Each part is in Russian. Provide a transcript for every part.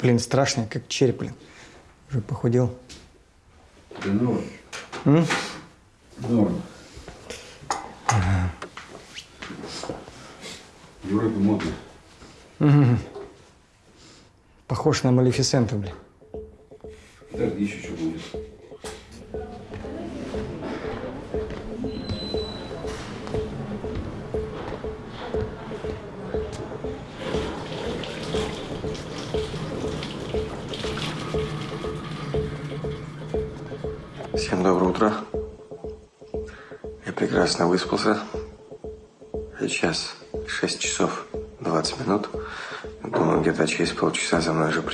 Блин, страшный, как череп, блин. Уже похудел. Да норм. М? Норм. Вроде модно. Похож на Малефисенту, блин.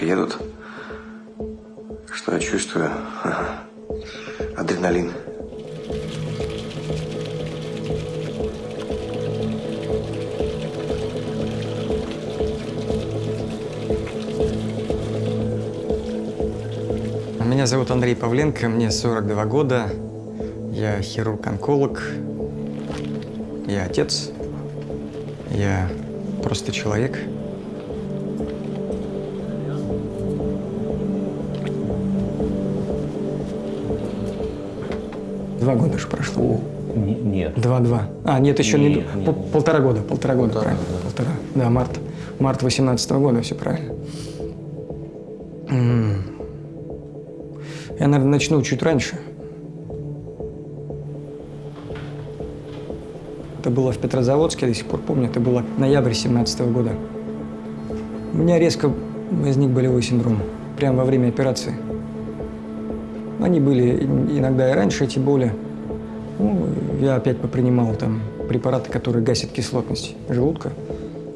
Приедут. Что я чувствую? Адреналин. Меня зовут Андрей Павленко, мне 42 года. Я хирург-онколог. Я отец. Я просто человек. Два года же прошло. Не- Нет. Два-два. А, нет, еще не... Нет, нет. пол- полтора года, полтора года, Полтора, правильно. да. Полтора. Да, март. Март 18 года, все правильно. Я, наверное, начну чуть раньше. Это было в Петрозаводске, я до сих пор помню. Это было ноябрь 17 года. У меня резко возник болевой синдром. Прямо во время операции. Они были иногда и раньше, эти боли. Ну, я опять попринимал там препараты, которые гасят кислотность желудка.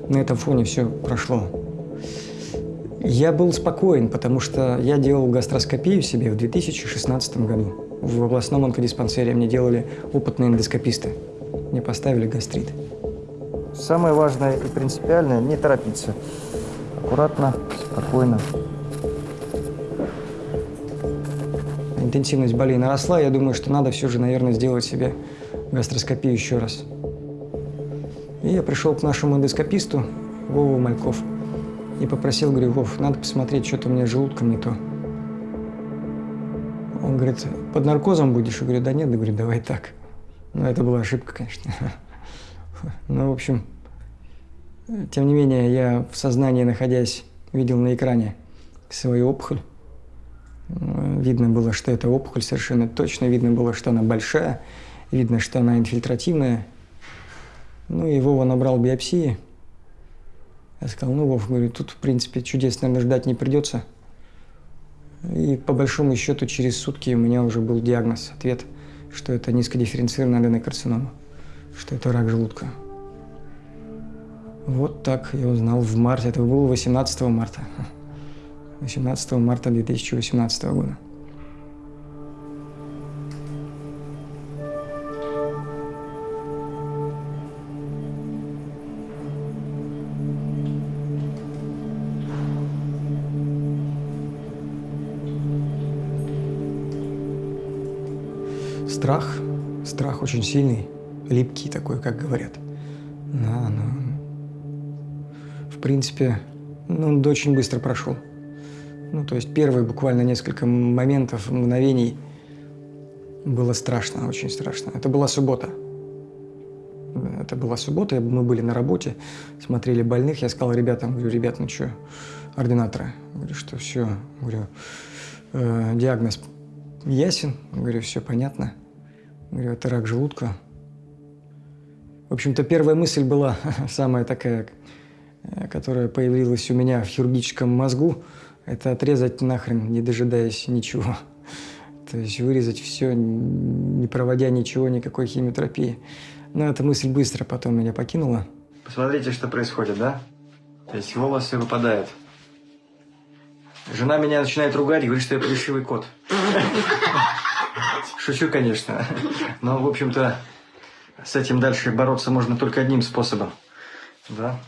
На этом фоне все прошло. Я был спокоен, потому что я делал гастроскопию себе в 2016 году. В областном онкодиспансере мне делали опытные эндоскописты. Мне поставили гастрит. Самое важное и принципиальное – не торопиться. Аккуратно, спокойно. Интенсивность болей наросла. Я думаю, что надо все же, наверное, сделать себе гастроскопию еще раз. И я пришел к нашему эндоскописту Вову Мальков и попросил, говорю, Вов, надо посмотреть, что-то у меня с желудком не то. Он говорит, под наркозом будешь? Я говорю, да нет, да, говорю, давай так. Ну, это была ошибка, конечно. Ну, в общем, тем не менее, я в сознании, находясь, видел на экране свою опухоль. Э, Видно было, что это опухоль совершенно точно. Видно было, что она большая. Видно, что она инфильтративная. Ну и Вова набрал биопсии. Я сказал, ну, Вов, говорю, тут, в принципе, чудес, наверное, ждать не придется. И по большому счету через сутки у меня уже был диагноз, ответ, что это низкодифференцированная аденокарцинома, что это рак желудка. Вот так я узнал в марте, это было 18 марта. 18 марта 2018 года. Страх, страх очень сильный, липкий такой, как говорят. Да, но в принципе, ну, он очень быстро прошел. Ну, то есть первые буквально несколько моментов, мгновений было страшно, очень страшно. Это была суббота. Это была суббота, мы были на работе, смотрели больных. Я сказал ребятам, говорю, ребят, ну что, ординаторы, говорю, что все, говорю, э, диагноз ясен, говорю, все понятно. Говорю, это рак желудка. В общем-то, первая мысль была самая такая, э, которая появилась у меня в хирургическом мозгу, это отрезать нахрен, не дожидаясь ничего. То есть вырезать все, не проводя ничего, никакой химиотерапии. Но эта мысль быстро потом меня покинула. Посмотрите, что происходит, да? То есть волосы выпадают. Жена меня начинает ругать и говорит, что я плешивый кот. Шучу, конечно. Но, в общем-то, с этим дальше бороться можно только одним способом. Да.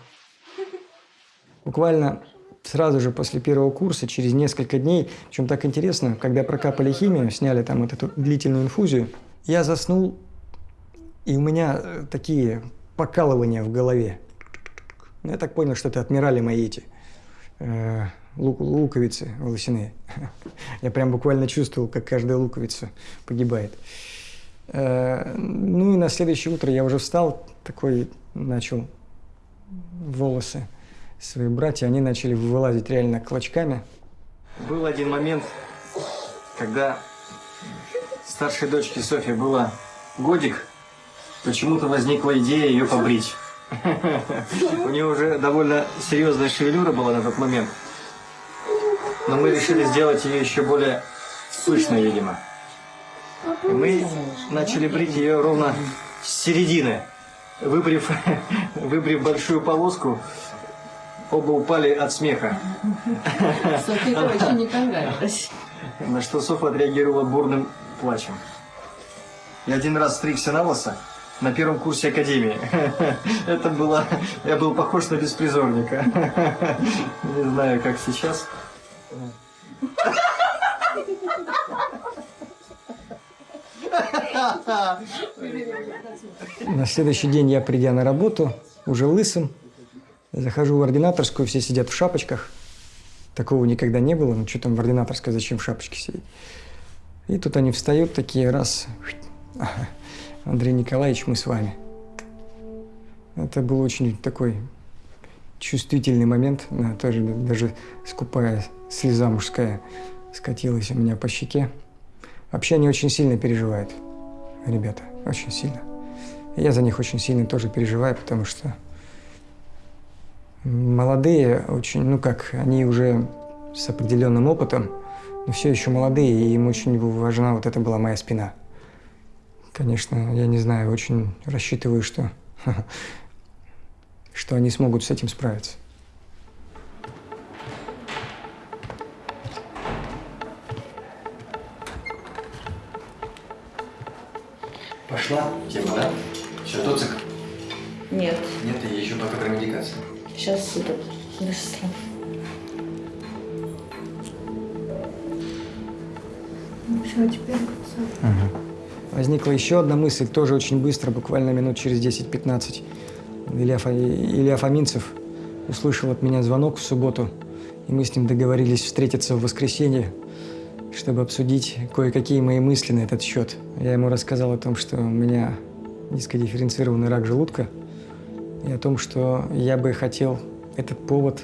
Буквально сразу же после первого курса, через несколько дней, причем так интересно, когда прокапали химию, сняли там вот эту длительную инфузию, я заснул, и у меня э, такие покалывания в голове. Ну, Я так понял, что это отмирали мои эти э, лук- луковицы волосяные. Я прям буквально чувствовал, как каждая луковица погибает. Э, ну и на следующее утро я уже встал, такой начал волосы свои братья, они начали вылазить реально клочками. Был один момент, когда старшей дочке Софье было годик, почему-то возникла идея ее побрить. У нее уже довольно серьезная шевелюра была на тот момент. Но мы решили сделать ее еще более пышной, видимо. И мы начали брить ее ровно с середины. Выбрив, выбрив большую полоску, оба упали от смеха. Софья, короче, не понравилось. На что Софа отреагировала бурным плачем. Я один раз стригся на лысо на первом курсе академии. Это было... Я был похож на беспризорника. Не знаю, как сейчас. На следующий день я, придя на работу, уже лысым, захожу в ординаторскую, все сидят в шапочках. Такого никогда не было. Ну, что там в ординаторской, зачем в шапочке сидеть? И тут они встают такие, раз, Андрей Николаевич, мы с вами. Это был очень такой чувствительный момент, тоже даже скупая слеза мужская скатилась у меня по щеке. Вообще они очень сильно переживают, ребята, очень сильно. Я за них очень сильно тоже переживаю, потому что молодые очень, ну как, они уже с определенным опытом, но все еще молодые, и им очень важна вот это была моя спина. Конечно, я не знаю, очень рассчитываю, что, что они смогут с этим справиться. Пошла тема, да? Все, тоцик? Нет, Нет, я еще пока про медикацию. Сейчас идут быстро. Все, теперь Возникла еще одна мысль, тоже очень быстро, буквально минут через 10-15. Илья, Фа- Илья Фоминцев услышал от меня звонок в субботу, и мы с ним договорились встретиться в воскресенье, чтобы обсудить кое-какие мои мысли на этот счет. Я ему рассказал о том, что у меня низкодифференцированный рак желудка, и о том, что я бы хотел этот повод,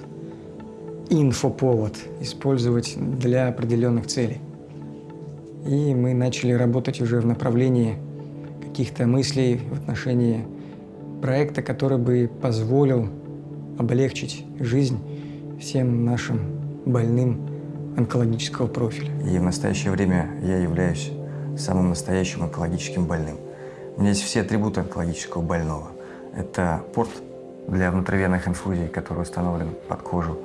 инфоповод, использовать для определенных целей. И мы начали работать уже в направлении каких-то мыслей в отношении проекта, который бы позволил облегчить жизнь всем нашим больным онкологического профиля. И в настоящее время я являюсь самым настоящим онкологическим больным. У меня есть все атрибуты онкологического больного. Это порт для внутривенных инфузий, который установлен под кожу.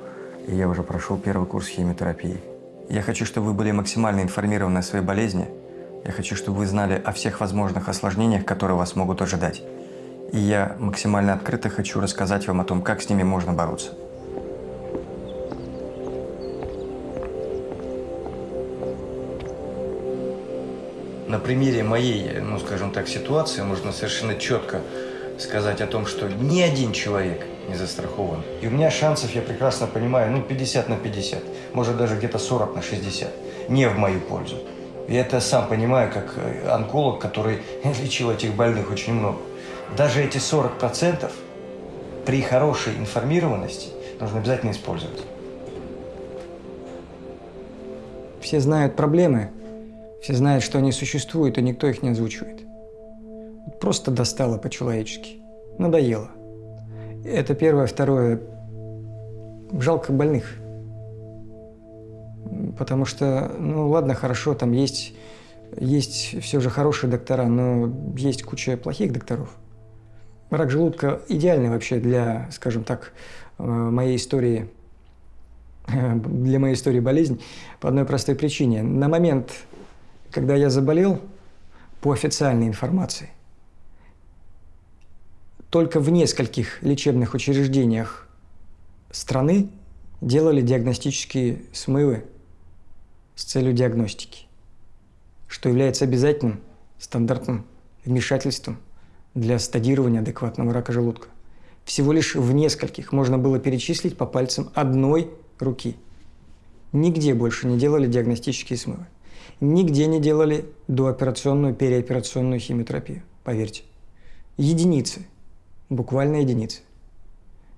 И я уже прошел первый курс химиотерапии. Я хочу, чтобы вы были максимально информированы о своей болезни. Я хочу, чтобы вы знали о всех возможных осложнениях, которые вас могут ожидать. И я максимально открыто хочу рассказать вам о том, как с ними можно бороться. На примере моей, ну скажем так, ситуации можно совершенно четко сказать о том, что ни один человек не застрахован. И у меня шансов, я прекрасно понимаю, ну 50 на 50, может даже где-то 40 на 60, не в мою пользу. И это я сам понимаю, как э, онколог, который лечил этих больных очень много. Даже эти 40% при хорошей информированности нужно обязательно использовать. Все знают проблемы, все знают, что они существуют, и никто их не озвучивает. Просто достало по-человечески. Надоело. Это первое. Второе. Жалко больных. Потому что, ну ладно, хорошо, там есть, есть все же хорошие доктора, но есть куча плохих докторов. Рак желудка идеальный вообще для, скажем так, э, моей истории, для моей истории болезнь по одной простой причине. На момент, когда я заболел, по официальной информации, только в нескольких лечебных учреждениях страны делали диагностические смывы с целью диагностики, что является обязательным стандартным вмешательством для стадирования адекватного рака желудка. Всего лишь в нескольких можно было перечислить по пальцам одной руки. Нигде больше не делали диагностические смывы. Нигде не делали дооперационную, переоперационную химиотерапию, поверьте. Единицы, буквально единицы.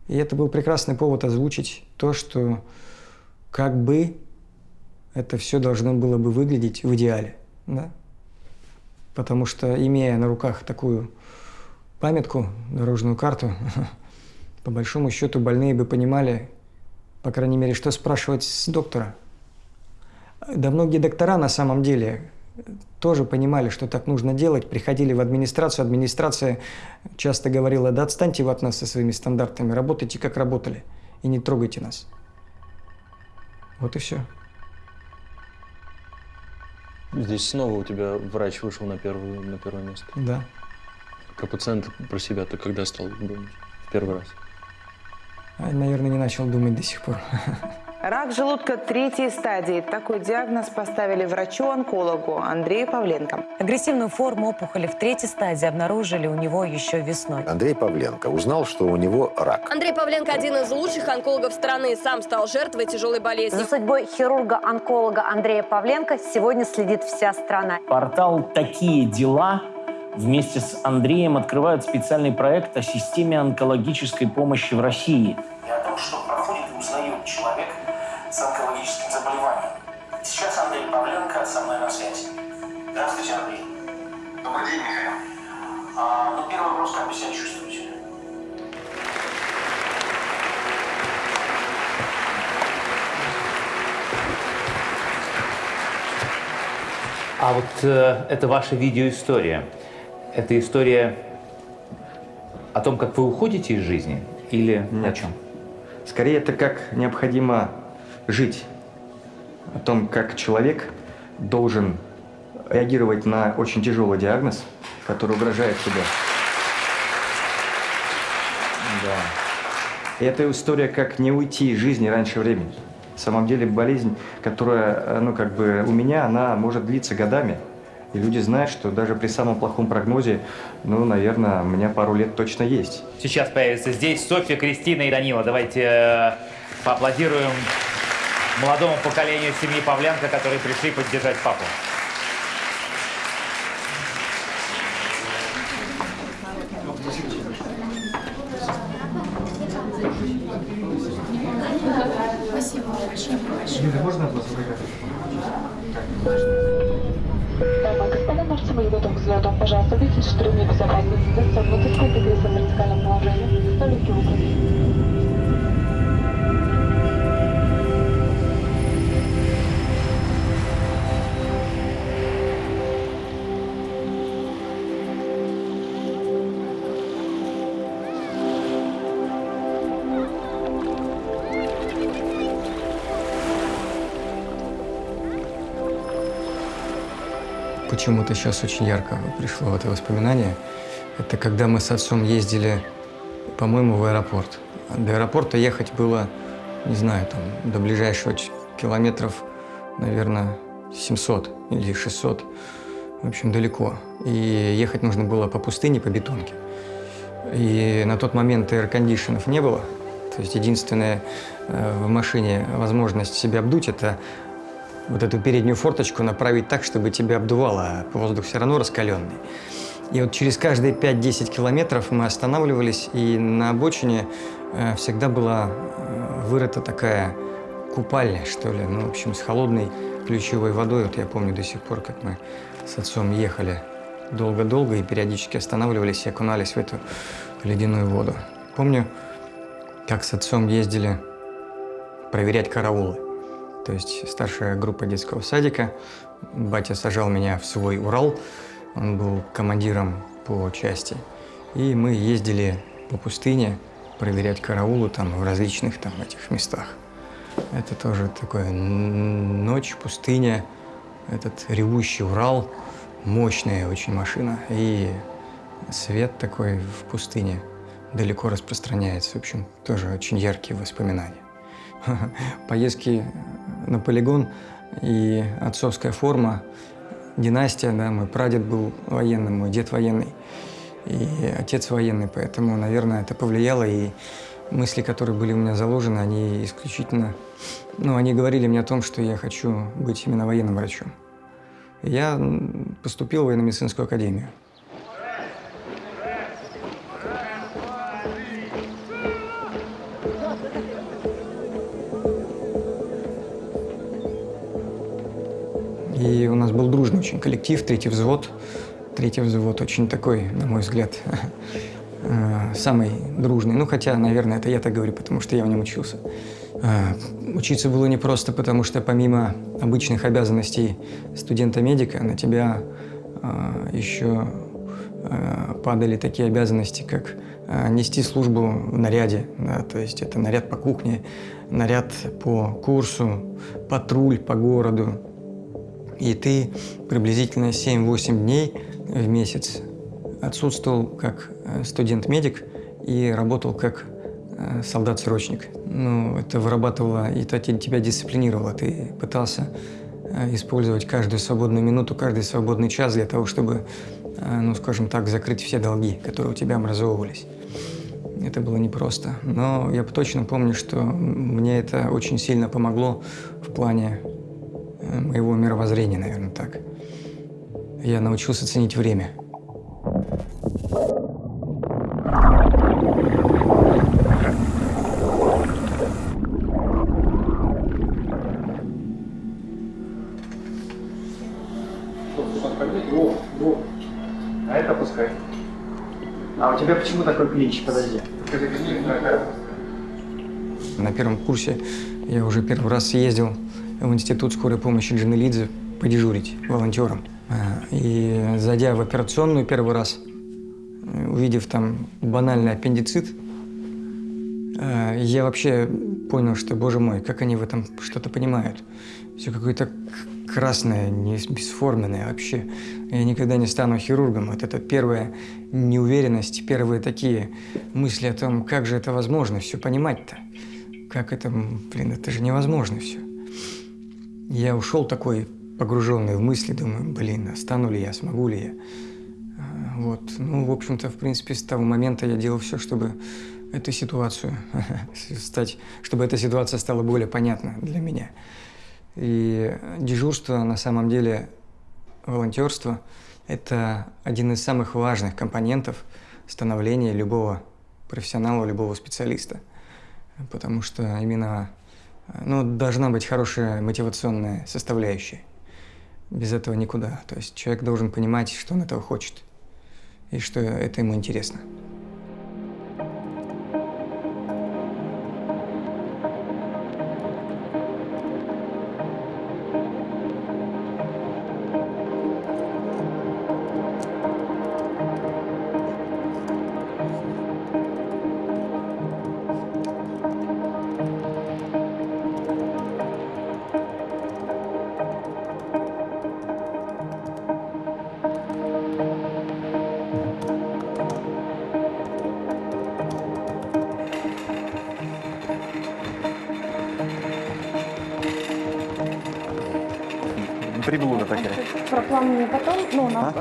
И это был прекрасный повод озвучить то, что как бы это все должно было бы выглядеть в идеале. Да? Потому что, имея на руках такую памятку, дорожную карту, по большому счету больные бы понимали, по крайней мере, что спрашивать с доктора. Да многие доктора на самом деле тоже понимали, что так нужно делать, приходили в администрацию, администрация часто говорила, да отстаньте вы от нас со своими стандартами, работайте как работали и не трогайте нас. Вот и все. Здесь снова у тебя врач вышел на, первую, на первое место. Да. Про пациента, про себя ты когда стал думать? В первый раз. А, Наверное, не начал думать до сих пор. Рак желудка третьей стадии. Такой диагноз поставили врачу-онкологу Андрею Павленко. Агрессивную форму опухоли в третьей стадии обнаружили у него еще весной. Андрей Павленко узнал, что у него рак. Андрей Павленко – один из лучших онкологов страны. Сам стал жертвой тяжелой болезни. За судьбой хирурга-онколога Андрея Павленко сегодня следит вся страна. Портал «Такие дела» вместе с Андреем открывает специальный проект о системе онкологической помощи в России. И о том, что А вот э, это ваша видеоистория. Это история о том, как вы уходите из жизни или о Нет. чем? Скорее, это как необходимо жить. О том, как человек должен реагировать на очень тяжелый диагноз, который угрожает тебе. Да. И это история, как не уйти из жизни раньше времени. На самом деле болезнь, которая, ну, как бы у меня, она может длиться годами. И люди знают, что даже при самом плохом прогнозе, ну, наверное, у меня пару лет точно есть. Сейчас появится здесь Софья, Кристина и Данила. Давайте э, поаплодируем молодому поколению семьи Павленко, которые пришли поддержать папу. Почему-то сейчас очень ярко пришло это воспоминание. Это когда мы с отцом ездили, по-моему, в аэропорт. До аэропорта ехать было, не знаю, там, до ближайшего километров, наверное, 700 или 600. В общем, далеко. И ехать нужно было по пустыне, по бетонке. И на тот момент эйр-кондишенов не было. То есть единственная э, в машине возможность себя обдуть – это вот эту переднюю форточку направить так, чтобы тебя обдувало, а воздух все равно раскаленный. И вот через каждые 5-10 километров мы останавливались, и на обочине э, всегда была э, вырыта такая купальня, что ли, ну, в общем, с холодной ключевой водой. Вот я помню до сих пор, как мы с отцом ехали долго-долго и периодически останавливались и окунались в эту ледяную воду. Помню, как с отцом ездили проверять караулы. То есть старшая группа детского садика. Батя сажал меня в свой Урал. Он был командиром по части. И мы ездили по пустыне проверять караулы там в различных там этих местах. Это тоже такое ночь, пустыня, этот ревущий Урал, мощная очень машина. И свет такой в пустыне далеко распространяется. В общем, тоже очень яркие воспоминания. Поездки на полигон и отцовская форма, династия, да, мой прадед был военным, мой дед военный, и отец военный, поэтому, наверное, это повлияло, и мысли, которые были у меня заложены, они исключительно, ну, они говорили мне о том, что я хочу быть именно военным врачом. Я поступил в военно-медицинскую академию. И у нас был дружный очень коллектив, третий взвод. Третий взвод очень такой, на мой взгляд, э, самый дружный. Ну, хотя, наверное, это я так говорю, потому что я в нем учился. Э, учиться было непросто, потому что помимо обычных обязанностей студента-медика на тебя э, еще падали такие обязанности, как нести службу в наряде, да, то есть это наряд по кухне, наряд по курсу, патруль по городу, и ты приблизительно 7-8 дней в месяц отсутствовал как э, студент-медик и работал как э, солдат-срочник. Ну, это вырабатывало, и это тебя дисциплинировало. Ты пытался э, использовать каждую свободную минуту, каждый свободный час для того, чтобы, ну, скажем так, закрыть все долги, которые у тебя образовывались. Это было непросто. Но я точно помню, что мне это очень сильно помогло в плане моего мировоззрения, наверное, так. Я научился ценить время. А это пускай. А у тебя почему такой клинч? Подожди. На первом курсе я уже первый раз съездил в институт скорой помощи Джанелидзе подежурить волонтером. А, и зайдя в операционную первый раз, увидев там банальный аппендицит, а, я вообще понял, что, боже мой, как они в этом что-то понимают. Все какое-то красное, не бесформенное вообще. Я никогда не стану хирургом. Вот это первая неуверенность, первые такие мысли о том, как же это возможно все понимать-то. Как это, блин, это же невозможно все. Я ушел такой погруженный в мысли, думаю, блин, а стану ли я, смогу ли я. А, вот. Ну, в общем-то, в принципе, с того момента я делал все, чтобы эту ситуацию стать, чтобы эта ситуация стала более понятна для меня. И дежурство, на самом деле, волонтерство – это один из самых важных компонентов становления любого профессионала, любого специалиста. Потому что именно ну, должна быть хорошая мотивационная составляющая. Без этого никуда. То есть человек должен понимать, что он этого хочет и что это ему интересно.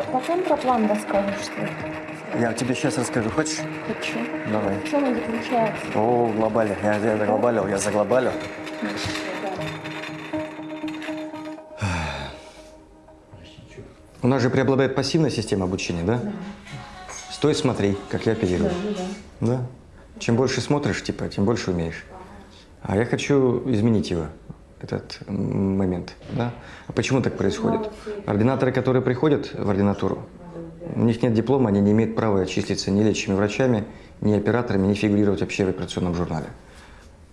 Потом про план расскажешь, что это. Я тебе сейчас расскажу. Хочешь? Хочу. Давай. В чем он заключается? О, глобали. Я, я заглобалил, я заглобалил. У нас же преобладает пассивная система обучения, да? Стой, смотри, как я оперирую. Да. Чем больше смотришь, типа, тем больше умеешь. А я хочу изменить его, этот момент. Да? А почему так происходит? Ординаторы, которые приходят в ординатуру, у них нет диплома, они не имеют права числиться ни лечащими врачами, ни операторами, ни фигурировать вообще в операционном журнале.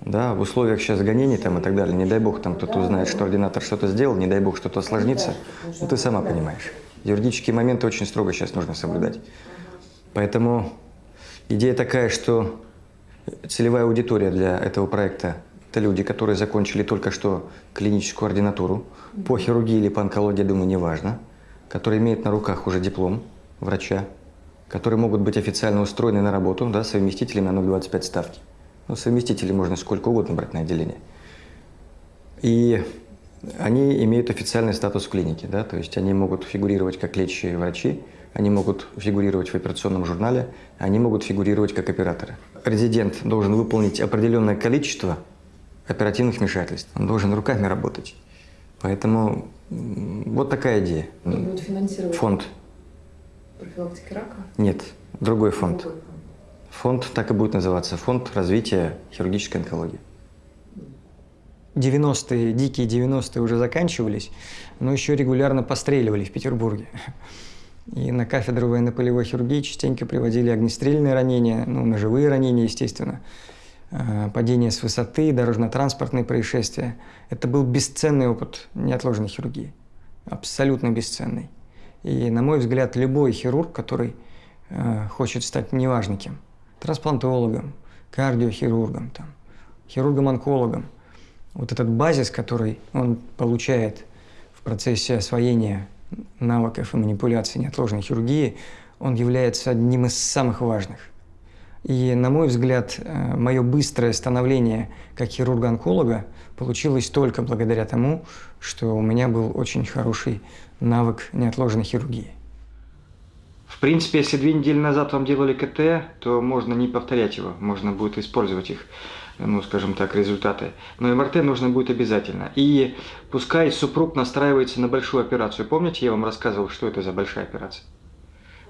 Да, в условиях сейчас гонений там и так далее, не дай бог там кто-то узнает, что ординатор что-то сделал, не дай бог что-то осложнится, ну ты сама понимаешь. Юридические моменты очень строго сейчас нужно соблюдать. Поэтому идея такая, что целевая аудитория для этого проекта – это люди, которые закончили только что клиническую ординатуру, по хирургии или по онкологии, думаю, неважно, которые имеют на руках уже диплом врача, которые могут быть официально устроены на работу, да, совместителями на 0,25 ставки. Ну, совместителей можно сколько угодно брать на отделение. И они имеют официальный статус в клинике, да, то есть они могут фигурировать как лечащие врачи они могут фигурировать в операционном журнале, они могут фигурировать как операторы. Резидент должен выполнить определенное количество оперативных вмешательств. Он должен руками работать. Поэтому вот такая идея. Кто будет финансировать? Фонд. Профилактики рака? Нет, другой фонд. Фонд так и будет называться. Фонд развития хирургической онкологии. 90-е, дикие 90-е уже заканчивались, но еще регулярно постреливали в Петербурге. И на кафедру военно-полевой хирургии частенько приводили огнестрельные ранения, ну, ножевые ранения, естественно, падение с высоты, дорожно-транспортные происшествия. Это был бесценный опыт неотложной хирургии, абсолютно бесценный. И, на мой взгляд, любой хирург, который э, хочет стать неважно кем, трансплантологом, кардиохирургом, там, хирургом-онкологом, вот этот базис, который он получает в процессе освоения навыков и манипуляций неотложной хирургии, он является одним из самых важных. И, на мой взгляд, э, мое быстрое становление как хирурга-онколога получилось только благодаря тому, что у меня был очень хороший навык неотложной хирургии. В принципе, если две недели назад вам делали КТ, то можно не повторять его, можно будет использовать их ну, скажем так, результаты. Но МРТ нужно будет обязательно. И пускай супруг настраивается на большую операцию. Помните, я вам рассказывал, что это за большая операция?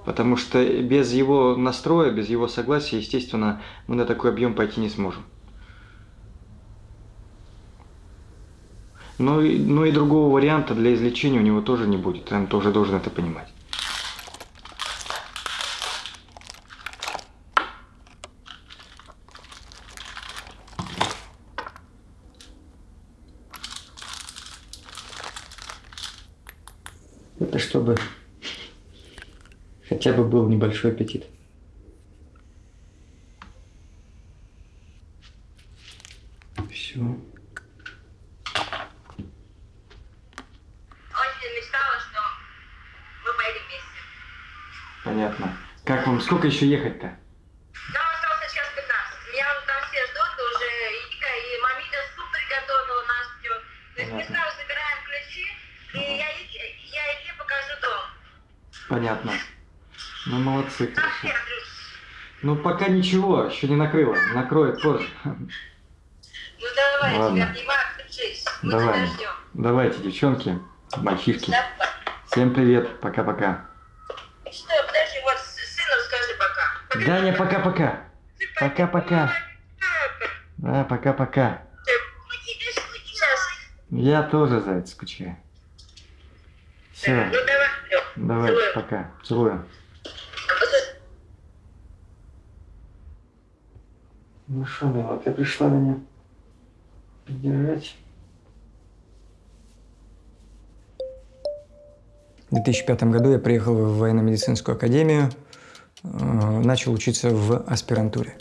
Потому что без его настроя, без его согласия, естественно, мы на такой объем пойти не сможем. Но, но и другого варианта для излечения у него тоже не будет. Он тоже должен это понимать. Это чтобы хотя бы был небольшой аппетит. Все. Очень мечтала, что мы поедем вместе. Понятно. Как вам, сколько еще ехать-то? Нам осталось час 15. Меня вот там все ждут уже. И, и мамита суп приготовила, нас ждет. То есть мы Понятно. сразу забираем ключи, и я, я Илье покажу дом. Понятно. Ну, молодцы, хорошо. Ну, пока ничего, еще не накрыло. Накроет позже. Ну давай, Ладно. тебя обнимаю. Мы Давай. тебя ждем. Давайте, девчонки, мальчишки. Давай. Всем привет. Пока-пока. Что, подожди, вот сыну скажи пока. Даня, пока-пока. Пока-пока. Да, пока-пока. Я тоже, заяц, скучаю. Все. Ну давай. Давай, Целую. пока. Целую. Ну что, милая, ты пришла меня поддержать? В 2005 году я приехал в военно-медицинскую академию, э, начал учиться в аспирантуре.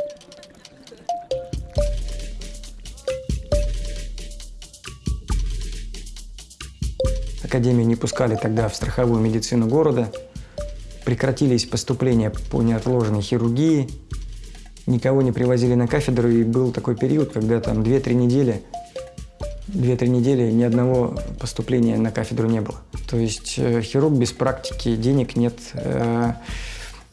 Академию не пускали тогда в страховую медицину города, прекратились поступления по неотложной хирургии, никого не привозили на кафедру, и был такой период, когда там 2-3 недели, 2-3 недели ни одного поступления на кафедру не было. То есть э, хирург без практики, денег нет. Э,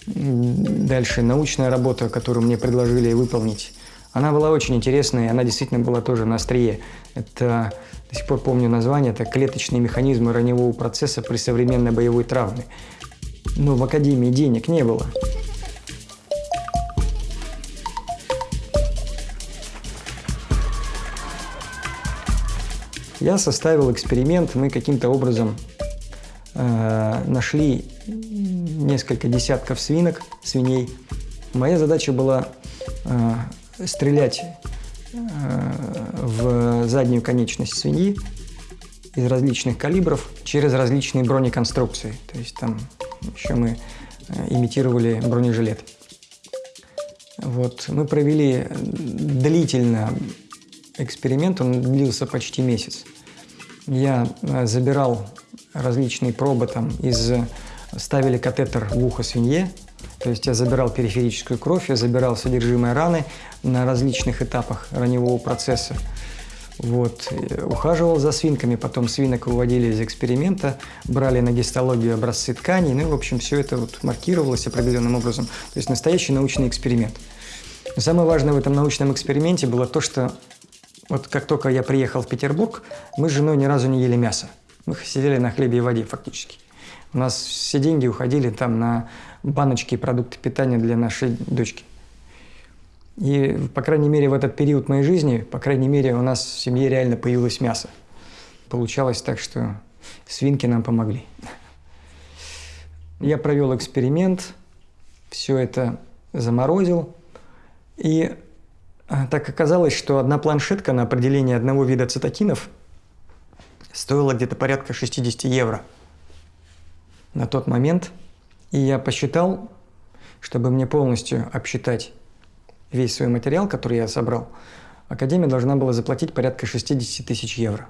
Дальше научная работа, которую мне предложили выполнить, она была очень интересная, она действительно была тоже на острие. Это, до сих пор помню название, это клеточные механизмы раневого процесса при современной боевой травме. Но в академии денег не было. Я составил эксперимент, мы каким-то образом э, нашли несколько десятков свинок, свиней. Моя задача была э, стрелять э, в заднюю конечность свиньи из различных калибров через различные бронеконструкции. То есть там еще мы э, имитировали бронежилет. Вот. Мы провели длительно эксперимент, он длился почти месяц. Я э, забирал различные пробы там из... Ставили катетер в ухо свинье, то есть я забирал периферическую кровь, я забирал содержимое раны на различных этапах раневого процесса. Вот. И Ухаживал за свинками, потом свинок выводили из эксперимента, брали на гистологию образцы тканей, ну и, в общем, все это вот маркировалось определенным образом. То есть настоящий научный эксперимент. Самое важное в этом научном эксперименте было то, что вот как только я приехал в Петербург, мы с женой ни разу не ели мясо. Мы сидели на хлебе и воде фактически. У нас все деньги уходили там на баночки и продукты питания для нашей дочки. И, по крайней мере, в этот период моей жизни, по крайней мере, у нас в семье реально появилось мясо. Получалось так, что свинки нам помогли. Я провел эксперимент, все это заморозил. И так оказалось, что одна планшетка на определение одного вида цитокинов стоила где-то порядка 60 евро на тот момент. И я посчитал, чтобы мне полностью обсчитать весь свой материал, который я собрал, Академия должна была заплатить порядка 60 тысяч евро.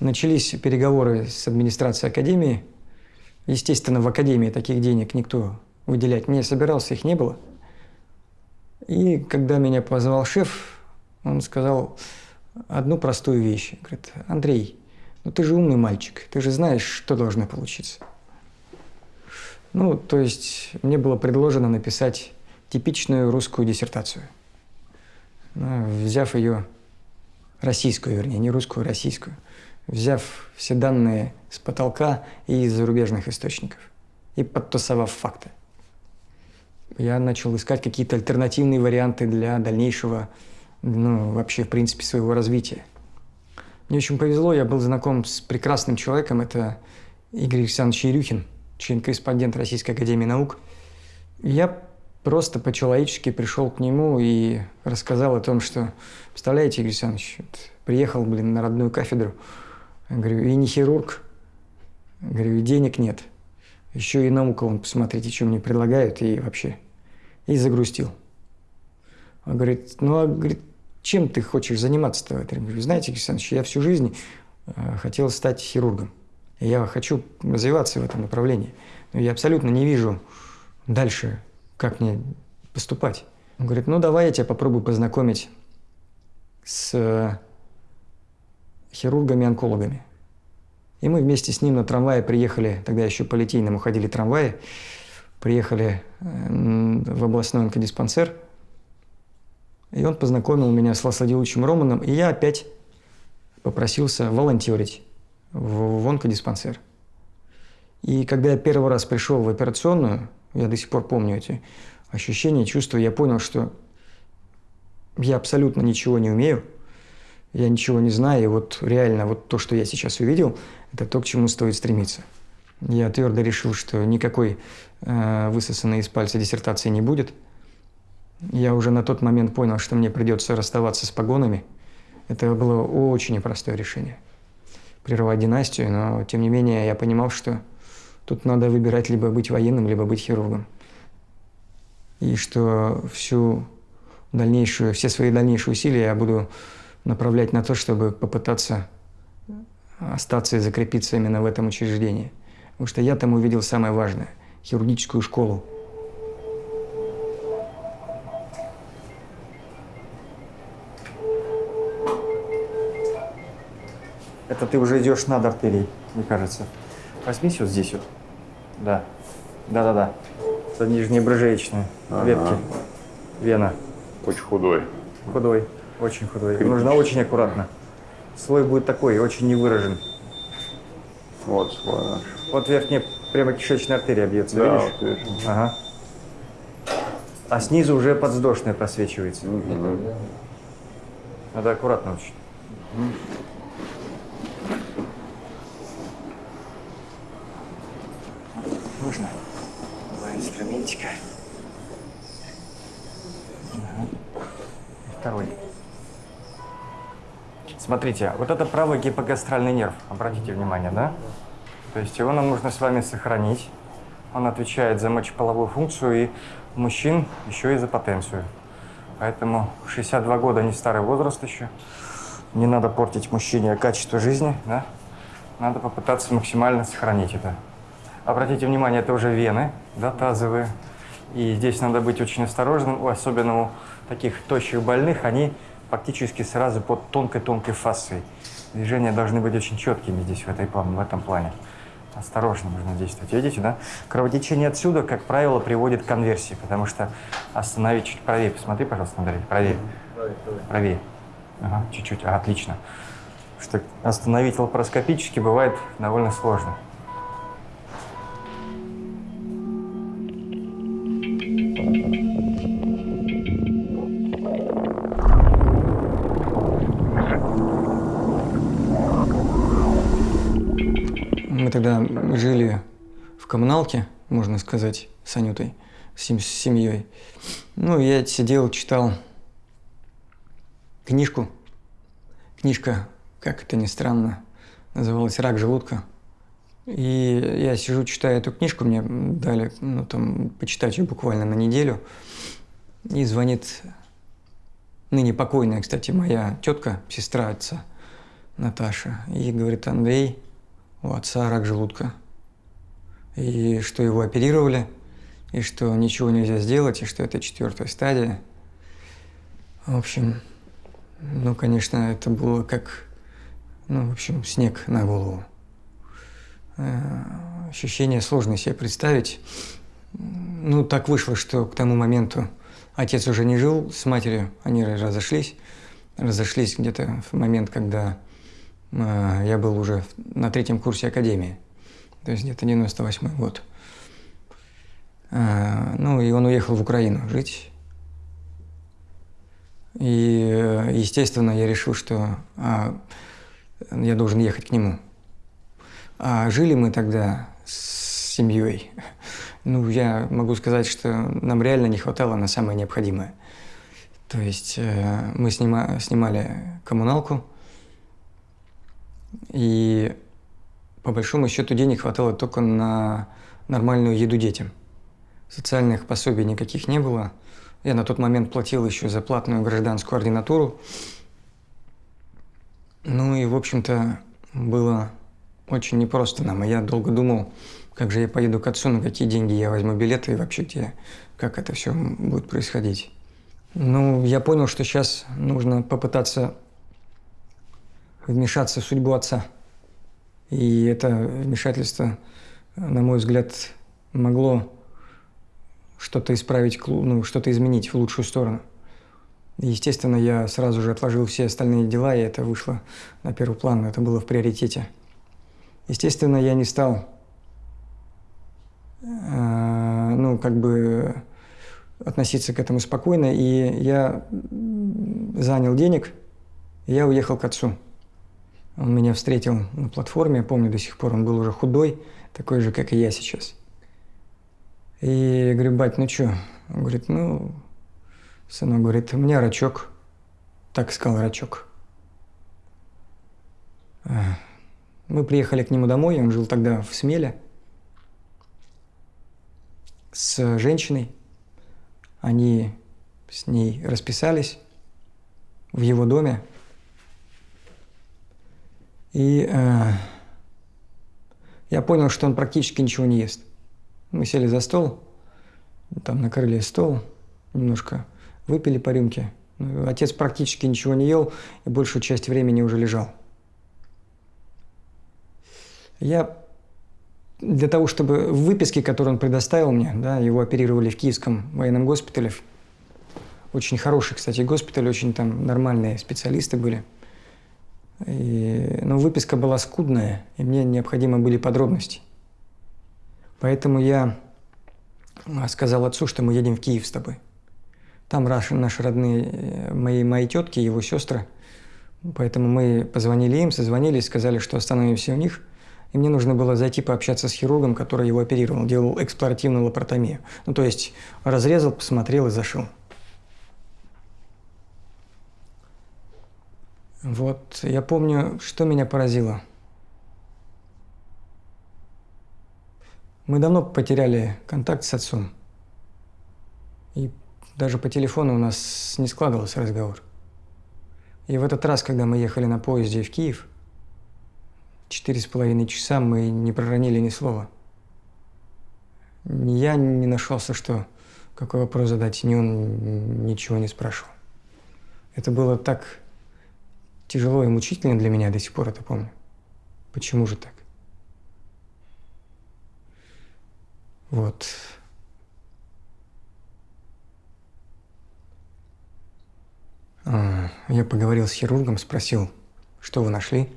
Начались переговоры с администрацией Академии. Естественно, в Академии таких денег никто выделять не собирался, их не было. И когда меня позвал шеф, он сказал одну простую вещь. Говорит, Андрей, ну ты же умный мальчик, ты же знаешь, что должно получиться. Ну, то есть мне было предложено написать типичную русскую диссертацию, ну, взяв ее, российскую, вернее, не русскую, а российскую, взяв все данные с потолка и из зарубежных источников и подтасовав факты. Я начал искать какие-то альтернативные варианты для дальнейшего, ну, вообще, в принципе, своего развития. Мне очень повезло, я был знаком с прекрасным человеком, это Игорь Александрович Ерюхин, член-корреспондент Российской Академии Наук. Я просто по-человечески пришел к нему и рассказал о том, что, представляете, Игорь Александрович, вот приехал, блин, на родную кафедру, говорю, и не хирург, говорю, и денег нет, еще и наука, вон, посмотрите, что мне предлагают, и вообще, и загрустил. Он говорит, ну, а, говорит, чем ты хочешь заниматься-то? Я говорю, знаете, Игорь Александрович, я всю жизнь э, хотел стать хирургом. Я хочу развиваться в этом направлении. Но я абсолютно не вижу дальше как мне поступать? Он говорит, ну давай я тебя попробую познакомить с э, хирургами-онкологами. И мы вместе с ним на трамвае приехали, тогда еще по Литейному ходили трамваи, приехали в областной онкодиспансер, и он познакомил меня с Ласладиловичем Романом, и я опять попросился волонтерить в, в онкодиспансер. И когда я первый раз пришел в операционную, я до сих пор помню эти ощущения, чувства. Я понял, что я абсолютно ничего не умею, я ничего не знаю. И вот реально вот то, что я сейчас увидел, это то, к чему стоит стремиться. Я твердо решил, что никакой э, высосанной из пальца диссертации не будет. Я уже на тот момент понял, что мне придется расставаться с погонами. Это было очень непростое решение. Прервать династию, но тем не менее я понимал, что Тут надо выбирать либо быть военным, либо быть хирургом. И что всю дальнейшую, все свои дальнейшие усилия я буду направлять на то, чтобы попытаться остаться и закрепиться именно в этом учреждении. Потому что я там увидел самое важное – хирургическую школу. Это ты уже идешь над артерией, мне кажется. Возьмись вот здесь вот. Да. Да-да-да. Это нижние брыжеечные ага. ветки. Вена. Очень худой. Худой. Очень худой. Нужно очень аккуратно. Слой будет такой, очень невыражен. Вот слой наш. Вот верхняя прямо кишечная артерия бьется, да, видишь? Вот вижу. Ага. А снизу уже подвздошная просвечивается. Угу. Надо аккуратно очень. Угу. нужно. Два инструментика. Ага. Второй. Смотрите, вот это правый гипогастральный нерв, обратите внимание, да? То есть его нам нужно с вами сохранить. Он отвечает за мочеполовую функцию и мужчин еще и за потенцию. Поэтому 62 года не старый возраст еще. Не надо портить мужчине качество жизни, да? Надо попытаться максимально сохранить это. Обратите внимание, это уже вены, да, тазовые. И здесь надо быть очень осторожным, особенно у таких тощих больных, они практически сразу под тонкой-тонкой фасцией. Движения должны быть очень четкими здесь, в, этой, в этом плане. Осторожно нужно действовать. Видите, да? Кровотечение отсюда, как правило, приводит к конверсии, потому что остановить чуть правее. Посмотри, пожалуйста, Андрей, правее. Правее. Ага, чуть-чуть. А, отлично. Что остановить лапароскопически бывает довольно сложно. Мы тогда жили в коммуналке, можно сказать, с Анютой, с сем- с семьей. Ну, я сидел, читал книжку. Книжка, как это ни странно, называлась «Рак желудка». И я сижу, читаю эту книжку, мне дали, ну, там, почитать ее буквально на неделю. И звонит ныне покойная, кстати, моя тетка, сестра отца, Наташа, и говорит, Андрей, у отца рак желудка. И что его оперировали, и что ничего нельзя сделать, и что это четвертая стадия. В общем, ну, конечно, это было как, ну, в общем, снег на голову. Э, Ощущение сложно себе представить. Ну, так вышло, что к тому моменту отец уже не жил с матерью, они разошлись. Разошлись где-то в момент, когда я был уже на третьем курсе академии. То есть где-то 98 год. Э, Ну, и он уехал в Украину жить. И, э, естественно, я решил, что а, я должен ехать к нему. А жили мы тогда с семьей. Ну, я могу сказать, что нам реально не хватало на самое необходимое. То есть э, мы снима- снимали коммуналку, и по большому счету денег хватало только на нормальную еду детям. Социальных пособий никаких не было. Я на тот момент платил еще за платную гражданскую ординатуру. Ну и, в общем-то, было очень непросто нам. И я долго думал, как же я поеду к отцу, на какие деньги я возьму билеты и вообще где, как это все будет происходить. Ну, я понял, что сейчас нужно попытаться вмешаться в судьбу отца. И это вмешательство, на мой взгляд, могло что-то исправить, ну, что-то изменить в лучшую сторону. Естественно, я сразу же отложил все остальные дела, и это вышло на первый план, это было в приоритете. Естественно, я не стал, э, ну, как бы относиться к этому спокойно, и я занял денег, и я уехал к отцу. Он меня встретил на платформе, я помню до сих пор, он был уже худой, такой же, как и я сейчас. И говорю, бать, ну чё? Он говорит, ну, сынок говорит, у меня рачок. Так сказал рачок. А, Мы приехали к нему домой, он жил тогда в Смеле с женщиной. Они с ней расписались в его доме. И э, я понял, что он практически ничего не ест. Мы сели за стол, там накрыли стол, немножко выпили по рюмке. Ну, Отец практически ничего не ел и большую часть времени уже лежал. Я для того, чтобы в выписке, которую он предоставил мне, да, его оперировали в Киевском военном госпитале. Очень хороший, кстати, госпиталь, очень там нормальные специалисты были. И, но выписка была скудная, и мне необходимы были подробности. Поэтому я а, сказал отцу, что мы едем в Киев с тобой. Там наши, наши родные, э, мои, мои тетки, его сестры. Поэтому мы позвонили им, созвонились, сказали, что остановимся у них. И мне нужно было зайти пообщаться с хирургом, который его оперировал, делал эксплуативную лапаротомию. Ну, то есть разрезал, посмотрел и зашел. Вот, я помню, что меня поразило. Мы давно потеряли контакт с отцом. И даже по телефону у нас не складывался разговор. И в этот раз, когда мы ехали на поезде в Киев, четыре с половиной часа мы не проронили ни слова. Ни я не нашелся, что какой вопрос задать, ни он ничего не спрашивал. Это было так тяжело и мучительно для меня, до сих пор это помню. Почему же так? Вот. А, Я поговорил с хирургом, спросил, что вы нашли.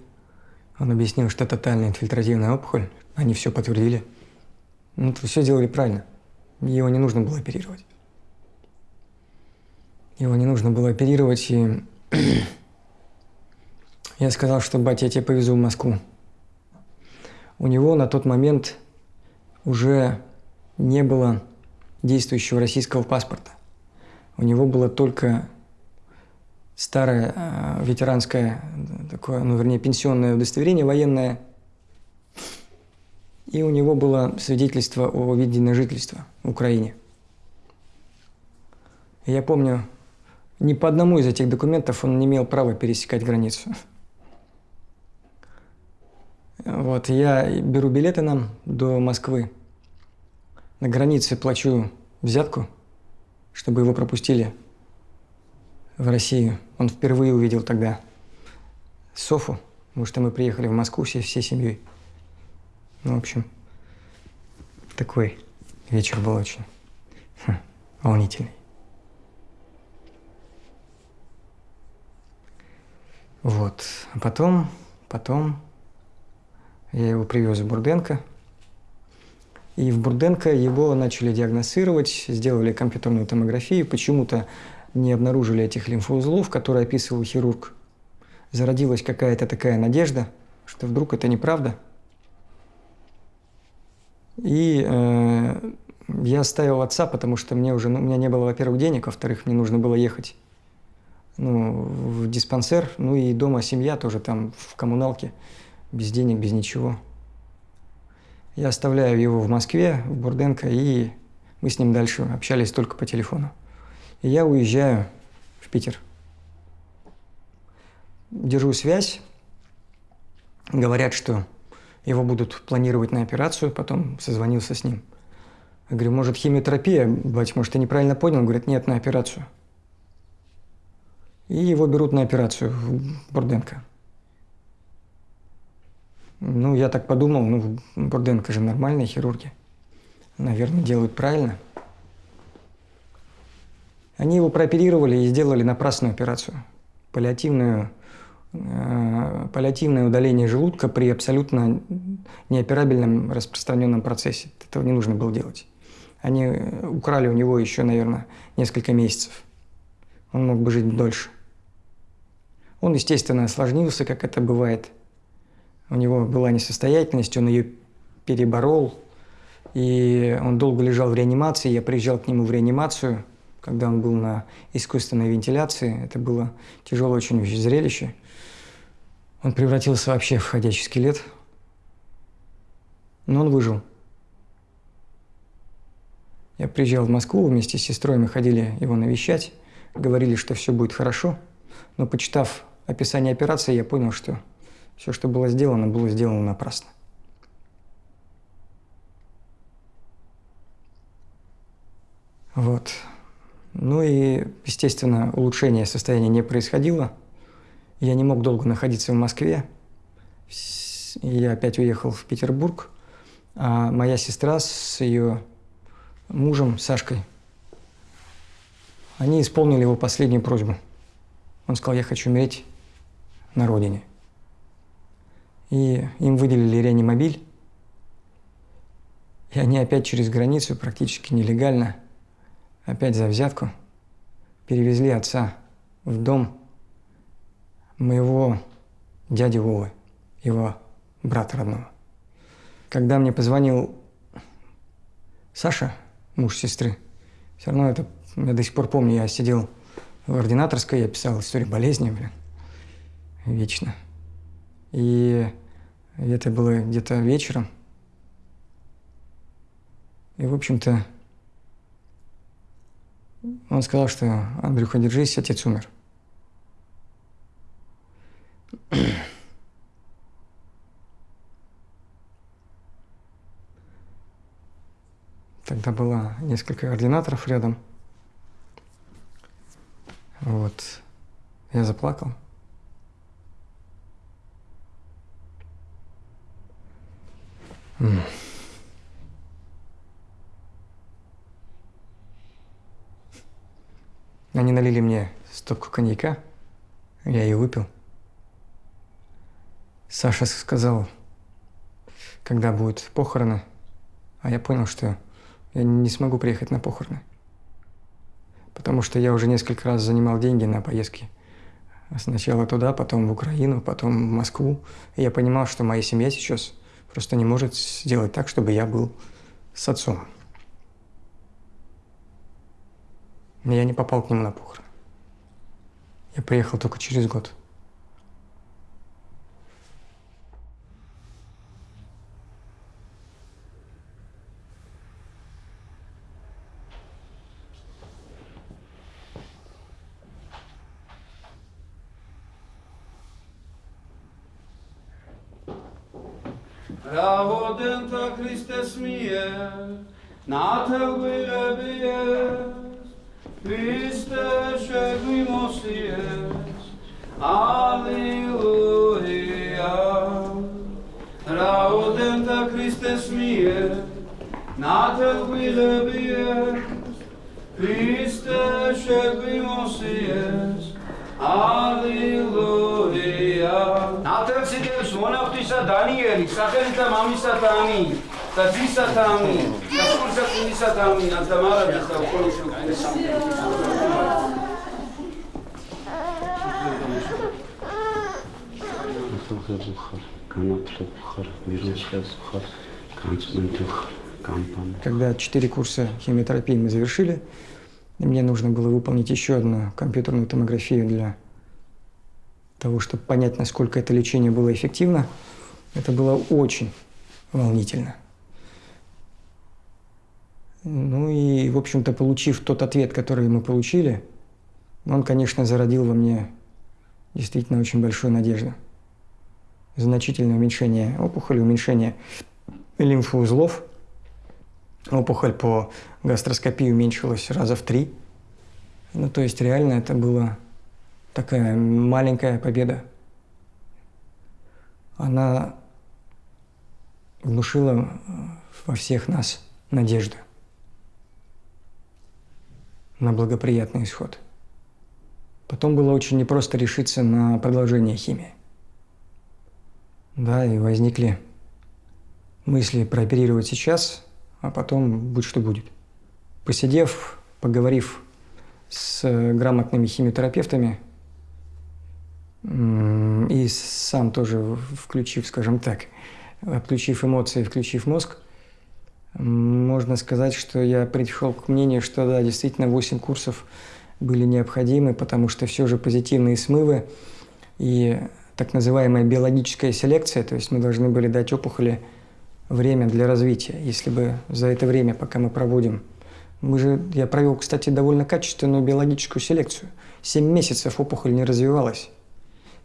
Он объяснил, что тотальная инфильтративная опухоль. Они все подтвердили. Ну, вы все сделали правильно. Его не нужно было оперировать. Его не нужно было оперировать, и я сказал, что, батя, я тебя повезу в Москву. У него на тот момент уже не было действующего российского паспорта. У него было только старое э, ветеранское, такое, ну, вернее, пенсионное удостоверение военное, и у него было свидетельство о виде на жительство в Украине. Я помню, ни по одному из этих документов он не имел права пересекать границу. Вот, я беру билеты нам до Москвы. На границе плачу взятку, чтобы его пропустили в Россию. Он впервые увидел тогда Софу, потому что мы приехали в Москву все, всей семьей. Ну, в общем, такой вечер был очень хм, волнительный. Вот. А потом, потом я его привез в Бурденко. И в Бурденко его начали диагностировать, сделали компьютерную томографию. Почему-то не обнаружили этих лимфоузлов, которые описывал хирург. Зародилась какая-то такая надежда, что вдруг это неправда. И э, я оставил отца, потому что мне уже, ну, у меня не было, во-первых, денег, во-вторых, мне нужно было ехать ну, в диспансер, ну и дома семья тоже там в коммуналке, без денег, без ничего. Я оставляю его в Москве, в Бурденко, и мы с ним дальше общались только по телефону. И я уезжаю в Питер. Держу связь. Говорят, что его будут планировать на операцию, потом созвонился с ним. Я говорю, может, химиотерапия, бать, может, ты неправильно понял? Он говорит, нет, на операцию. И его берут на операцию в Бурденко. Ну, я так подумал, ну, Бурденко же нормальные хирурги. Наверное, делают правильно. Они его прооперировали и сделали напрасную операцию. Паллиативную, э, паллиативное удаление желудка при абсолютно неоперабельном распространенном процессе. Этого не нужно было делать. Они украли у него еще, наверное, несколько месяцев. Он мог бы жить дольше. Он, естественно, осложнился, как это бывает – у него была несостоятельность, он ее переборол, и он долго лежал в реанимации. Я приезжал к нему в реанимацию, когда он был на искусственной вентиляции. Это было тяжелое очень зрелище. Он превратился вообще в ходячий скелет. Но он выжил. Я приезжал в Москву, вместе с сестрой мы ходили его навещать, говорили, что все будет хорошо. Но почитав описание операции, я понял, что все, что было сделано, было сделано напрасно. Вот. Ну и, естественно, улучшение состояния не происходило. Я не мог долго находиться в Москве. Я опять уехал в Петербург. А моя сестра с ее мужем Сашкой, они исполнили его последнюю просьбу. Он сказал, я хочу умереть на родине. И им выделили реанимобиль. И они опять через границу, практически нелегально, опять за взятку, перевезли отца в дом моего дяди Вовы, его брата родного. Когда мне позвонил Саша, муж сестры, все равно это, я до сих пор помню, я сидел в ординаторской, я писал историю болезни, блин, вечно. И это было где-то вечером. И, в общем-то, он сказал, что Андрюха, держись, отец умер. Тогда было несколько ординаторов рядом. Вот. Я заплакал. Они налили мне стопку коньяка, я ее выпил. Саша сказал, когда будут похороны, а я понял, что я не смогу приехать на похороны. Потому что я уже несколько раз занимал деньги на поездки. Сначала туда, потом в Украину, потом в Москву. И я понимал, что моя семья сейчас просто не может сделать так, чтобы я был с отцом. Я не попал к нему на похороны. Я приехал только через год. მიერ ნათელგვირებიეს ქრისტე შეგვიმოსიეს ალელუია რაოდენთა ქრისტეს მიერ ნათელგვირებიეს ქრისტე შეგვიმოსიეს ალელუია ნათელს იდევს მონախტისა დანიელის სახელით და მამისა ტანი تبيسة آمين تسورزة كنيسة آمين الدمارة بيسة وكل на كنيسة خير بخير كان Когда четыре курса химиотерапии мы завершили, мне нужно было выполнить еще одну компьютерную томографию для того, чтобы понять, насколько это лечение было эффективно. Это было очень волнительно. Ну и, в общем-то, получив тот ответ, который мы получили, он, конечно, зародил во мне действительно очень большую надежду. Значительное уменьшение опухоли, уменьшение лимфоузлов. Опухоль по гастроскопии уменьшилась раза в три. Ну, то есть реально это была такая маленькая победа. Она внушила во всех нас надежду на благоприятный исход. Потом было очень непросто решиться на продолжение химии. Да, и возникли мысли прооперировать сейчас, а потом будь что будет. Посидев, поговорив с грамотными химиотерапевтами и сам тоже включив, скажем так, отключив эмоции, включив мозг, можно сказать, что я пришел к мнению, что да, действительно 8 курсов были необходимы, потому что все же позитивные смывы и так называемая биологическая селекция, то есть мы должны были дать опухоли время для развития. Если бы за это время, пока мы проводим, мы же, я провел, кстати, довольно качественную биологическую селекцию. Семь месяцев опухоль не развивалась.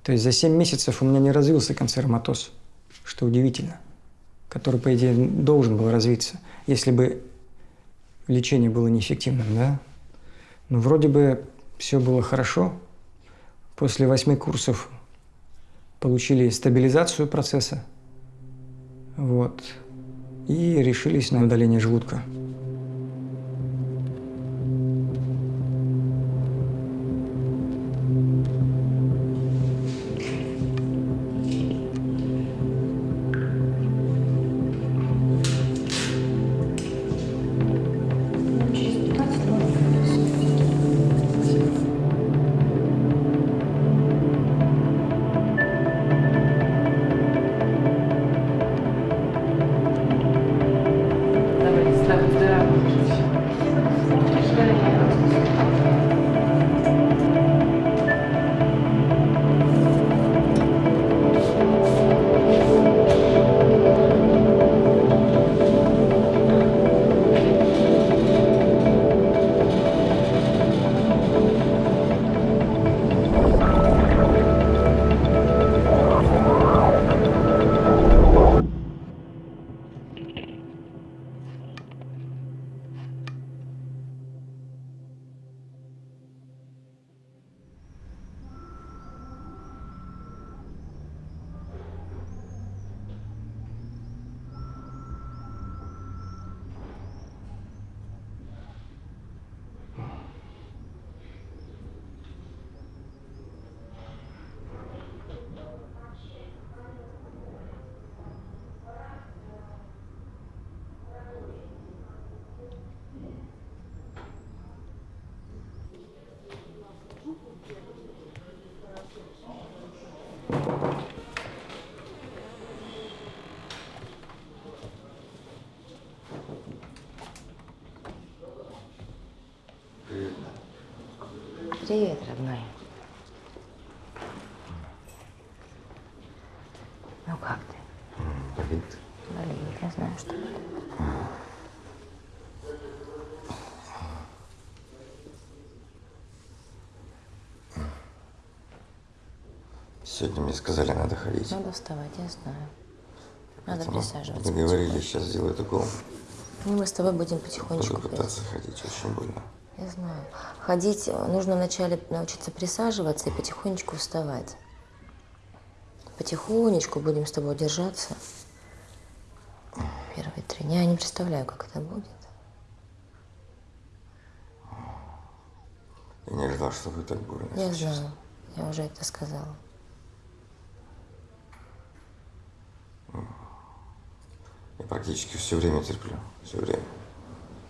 То есть за семь месяцев у меня не развился канцероматоз, что удивительно, который, по идее, должен был развиться, если бы лечение было неэффективным, да? Но вроде бы все было хорошо. После восьми курсов получили стабилизацию процесса, вот, и решились на удаление желудка. Привет, родной. Ну как ты? Болит. Болит, я знаю, что болит. Сегодня мне сказали, надо ходить. Надо вставать, я знаю. Надо Поэтому присаживаться. Договорились, сейчас сделают укол. Ну, мы с тобой будем Буду потихонечку пытаться ходить, очень больно. Я знаю. Ходить э, нужно вначале научиться присаживаться и потихонечку вставать. Потихонечку будем с тобой держаться. Первые три дня. Я не представляю, как это будет. Я не ожидал, что вы так больно. Я честно. знаю. Я уже это сказала. Я практически все время терплю. Все время.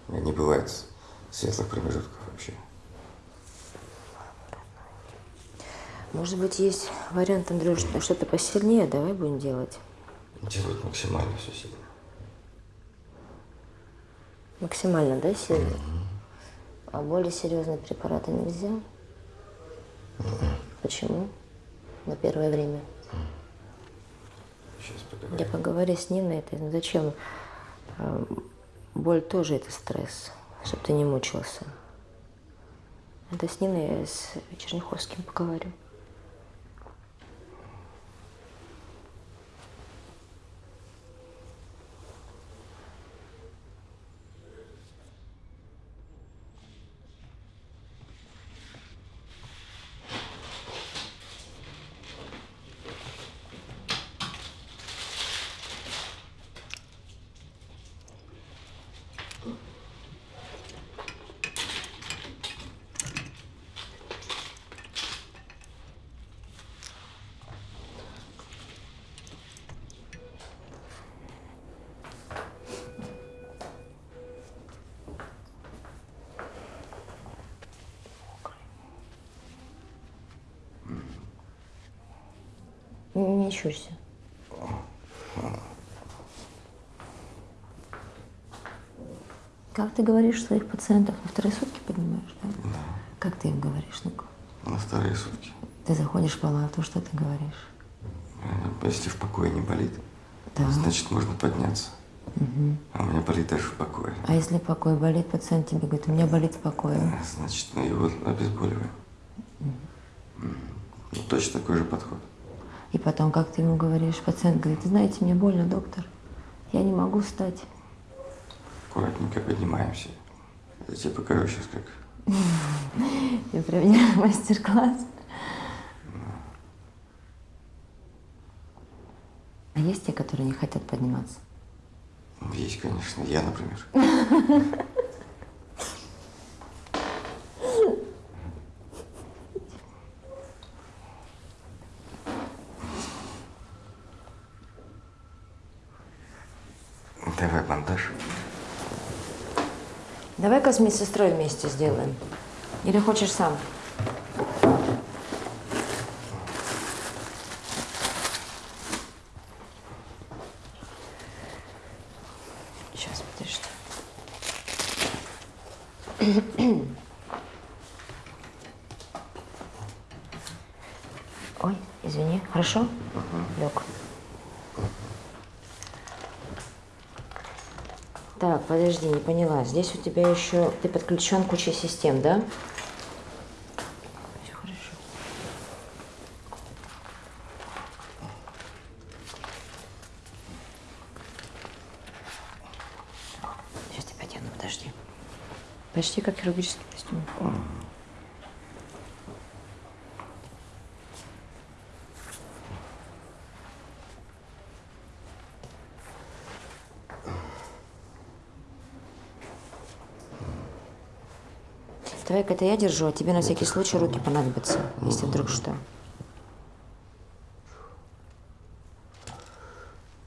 У меня не бывает светлых промежутков вообще. Может быть, есть вариант, Андрюш, что-то посильнее. Давай будем делать. Делать максимально все сильно. Максимально, да, сильно? А более серьезные препараты нельзя? Почему? На первое время. Сейчас Я поговори с ним на это. Ну, Зачем? А, Боль тоже это стресс, чтобы ты не мучился. Это с Ниной с Черняховским поговорю. Не, щурься. Как ты говоришь своих пациентов? На вторые сутки поднимаешь, да? Как ты им говоришь? Ну-ка. На вторые сутки. Ты заходишь в палату, что ты говоришь? Э, Если в покое не болит, Да. значит можно подняться. Мгм. А у меня болит даже в покое. А если покой болит, пациент тебе говорит, у меня болит в покое. Значит, мы его обезболиваем. М. Ну, точно такой же подход. Потом, как ты ему говоришь, пациент говорит, знаете, мне больно, доктор, я не могу встать. Аккуратненько поднимаемся. Я тебе покажу сейчас как. Я про меня мастер-класс. А есть те, которые не хотят подниматься? Есть, конечно. Я, например. Давай бандаж. С медсестрой вместе сделаем. Или хочешь сам? Сейчас, подожди. Ой, извини. Хорошо? Лег. Так, подожди, не поняла. Здесь у тебя еще... Ты подключен к куче систем, да? Все хорошо. Сейчас тебя одену, подожди. Почти как хирургический костюм. Давай-ка это я держу, а тебе на всякий случай руки понадобятся, если вдруг что.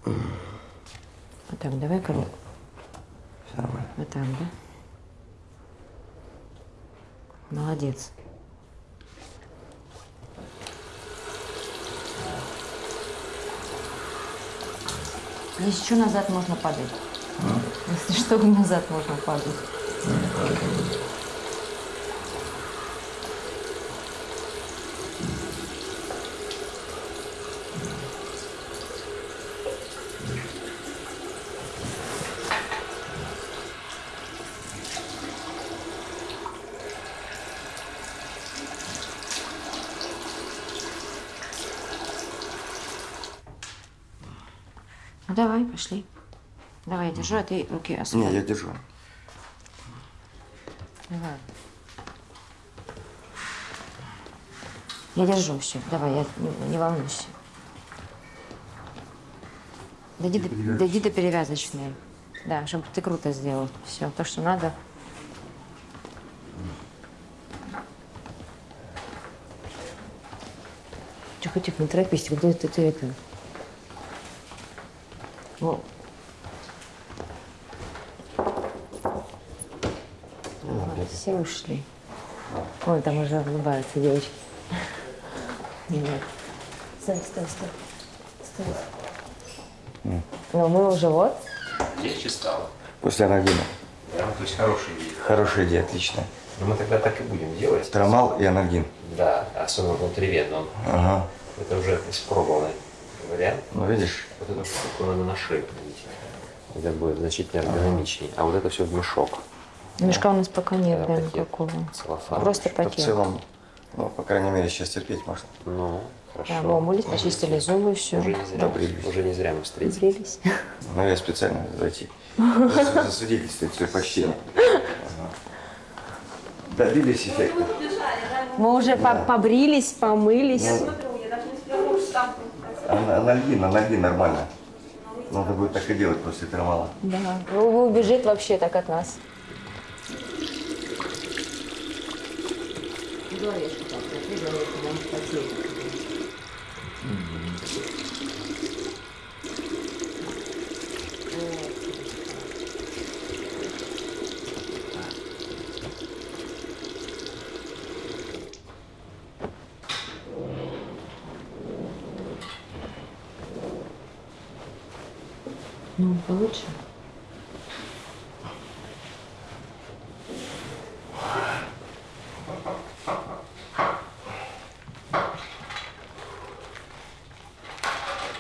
Вот так, давай-ка. Нормально. Вот так, да? Молодец. Если что, назад можно падать. Если что, назад можно падать. Давай, пошли. Давай, я держу, а ты руки Не, освободи. я держу. Давай. Я держу все. Давай, я не, не волнуйся. Дойди до, дойди до перевязочной. Да, чтобы ты круто сделал. Все, то, что надо. Тихо, тихо, не торопись, когда ты, ты это. О. Ага, все ушли. Ой, там уже улыбаются девочки. Нет. Стой, стой, стой. Стой. Ну, мы уже вот. Легче стало. После анальгина. Да, то есть хорошая идея. Хорошая идея, отличная. Но мы тогда так и будем делать. Трамал и анальгин. Да, особенно внутривенно. он. Ага. Это уже испробованный вариант. Ну, видишь? Вот эту штуку надо на шею надеть. Это будет значительно эргономичнее. А вот это все в мешок. Мешка у нас пока нет, Да, да, пакет. никакого. Целлофан. Просто В пакет. целом, ну, по крайней мере, сейчас терпеть можно. Ну, хорошо. Да, умылись, почистили зубы, все. Уже не зря, уже не зря мы встретились. Ну, я специально зайти. Зас- Засвидетельствовать свое почтение. Ага. Добились эффекта. Мы уже по- побрились, помылись. Ан- Анальгин, анальгин нормально. Надо будет так и делать после трамала. Да. Вы убежит вообще так от нас. Ну, получше.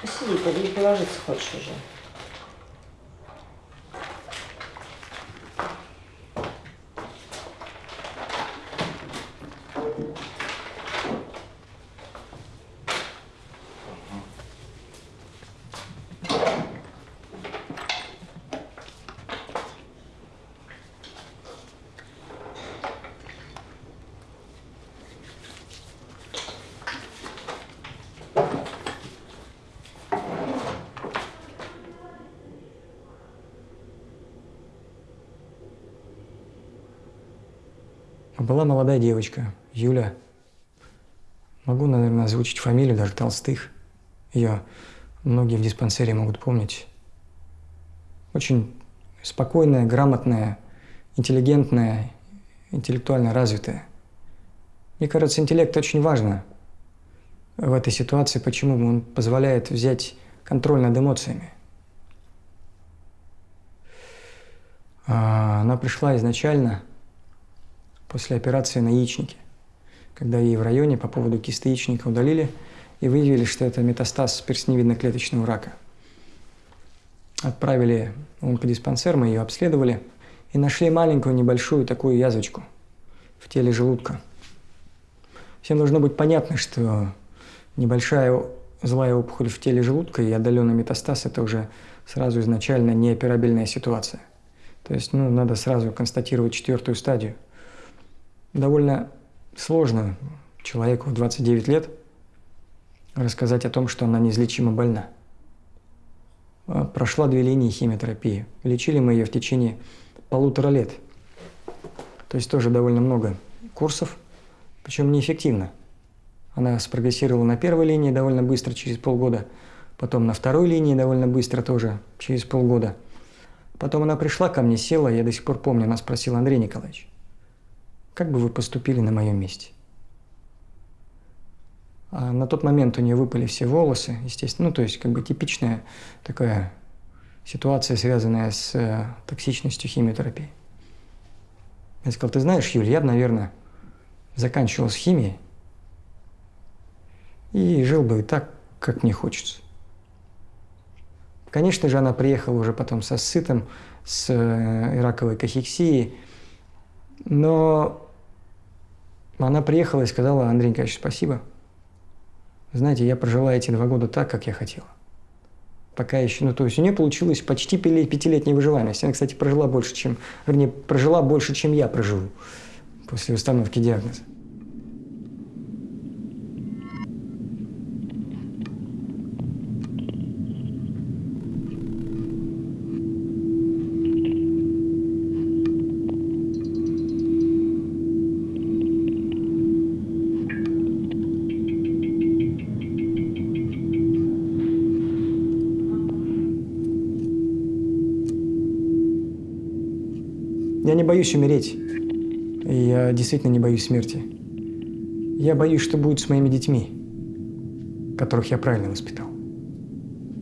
Сиди, подожди, положиться хочешь уже. Была молодая девочка, Юля. Могу, наверное, озвучить фамилию, даже Толстых. Ее многие в диспансере могут помнить. Очень спокойная, грамотная, интеллигентная, интеллектуально развитая. Мне кажется, интеллект очень важно в этой ситуации. Почему? Он позволяет взять контроль над эмоциями. А, Она пришла изначально после операции на яичнике, когда ей в районе по поводу кисты яичника удалили и выявили, что это метастаз перстневидно-клеточного рака. Отправили в онкодиспансер, мы ее обследовали и нашли маленькую небольшую такую язвочку в теле желудка. Всем должно быть понятно, что небольшая злая опухоль в теле желудка и отдаленный метастаз – это уже сразу изначально неоперабельная ситуация. То есть ну, надо сразу констатировать четвертую стадию. Довольно сложно человеку в 29 лет рассказать о том, что она неизлечимо больна. А, Прошла две линии химиотерапии. Лечили мы ее в течение полутора лет. То есть тоже довольно много курсов, причем неэффективно. Она спрогрессировала на первой линии довольно быстро, через полгода, потом на второй линии довольно быстро тоже, через полгода. Потом она пришла ко мне, села, я до сих пор помню, она спросила, Андрей Николаевич, как бы вы поступили на моем месте? А на тот момент у нее выпали все волосы, естественно, ну, то есть как бы типичная такая ситуация, связанная с э, токсичностью химиотерапии. Я сказал, ты знаешь, Юль, я наверное, заканчивал с химией и жил бы так, как мне хочется. Конечно же, она приехала уже потом со сытом, с э, раковой кахексией, но она приехала и сказала, Андрей Николаевич, спасибо. Знаете, я прожила эти два года так, как я хотела. Пока еще, ну то есть у нее получилось почти пятилетняя выживаемость. Она, кстати, прожила больше, чем, вернее, прожила больше, чем я проживу после установки диагноза. Боюсь умереть. И я действительно не боюсь смерти. Я боюсь, что будет с моими детьми, которых я правильно воспитал.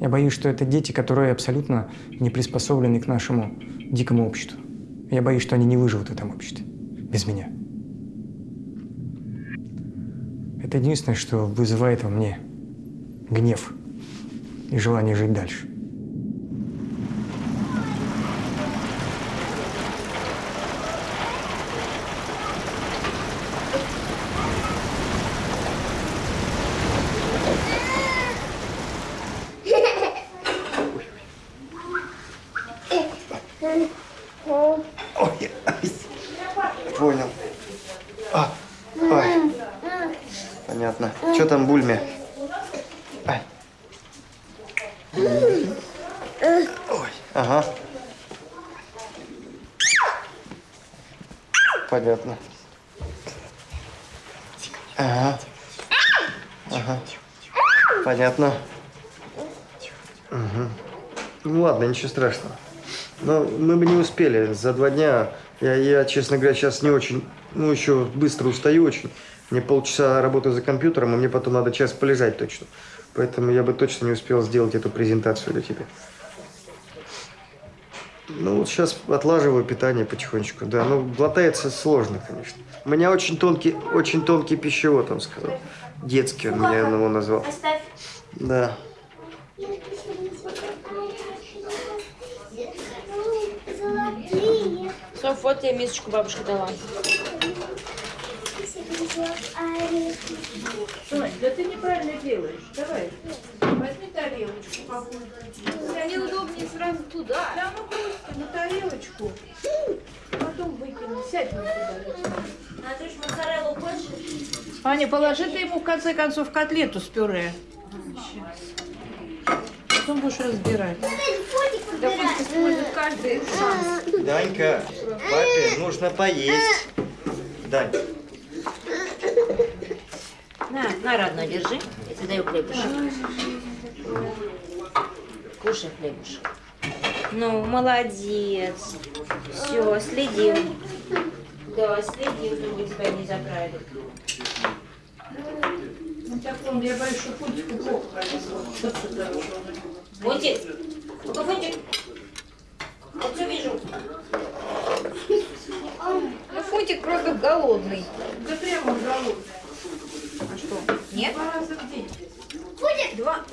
Я боюсь, что это дети, которые абсолютно не приспособлены к нашему дикому обществу. Я боюсь, что они не выживут в этом обществе без меня. Это единственное, что вызывает во мне гнев и желание жить дальше. Ой, понял. А, ой, понятно. Что там бульме? Ай. Ой, ага. Понятно. Ага. Ага. Понятно. Угу. Ну ладно, ничего страшного. Но мы бы не успели за два дня. Я, я, честно говоря, сейчас не очень, ну, еще быстро устаю очень. Мне полчаса работы за компьютером, и мне потом надо час полежать точно. Поэтому я бы точно не успел сделать эту презентацию для тебя. Ну, вот сейчас отлаживаю питание потихонечку, да. Ну, глотается сложно, конечно. У меня очень тонкий, очень тонкий пищевод, он сказал. Детский он меня его назвал. Да. Соф, вот тебе мисочку бабушка дала. Сонь, да ты неправильно делаешь. Давай, возьми тарелочку какую-то. Мне удобнее сразу туда. Да ну просто на тарелочку. Потом выкину. Сядь на туда. Наташ, моцареллу хочешь? Аня, положи ты ему в конце концов котлету с пюре. Потом будешь разбирать. Да пусть использует каждый шанс. Данька, папе нужно поесть. Дань. На, на, родной, держи. Я тебе даю хлебушек. Кушай хлебушек. Ну, молодец. Все, следим. Да, следим, чтобы тебя не забрали. Ну так он, я боюсь, что Фунтику плохо пронесло. Фунтик, ну-ка, Фунтик. Вот все вижу. Ну, Фунтик просто голодный. Да прямо он голодный. А что? Нет? Два раза в день. Будет? Два.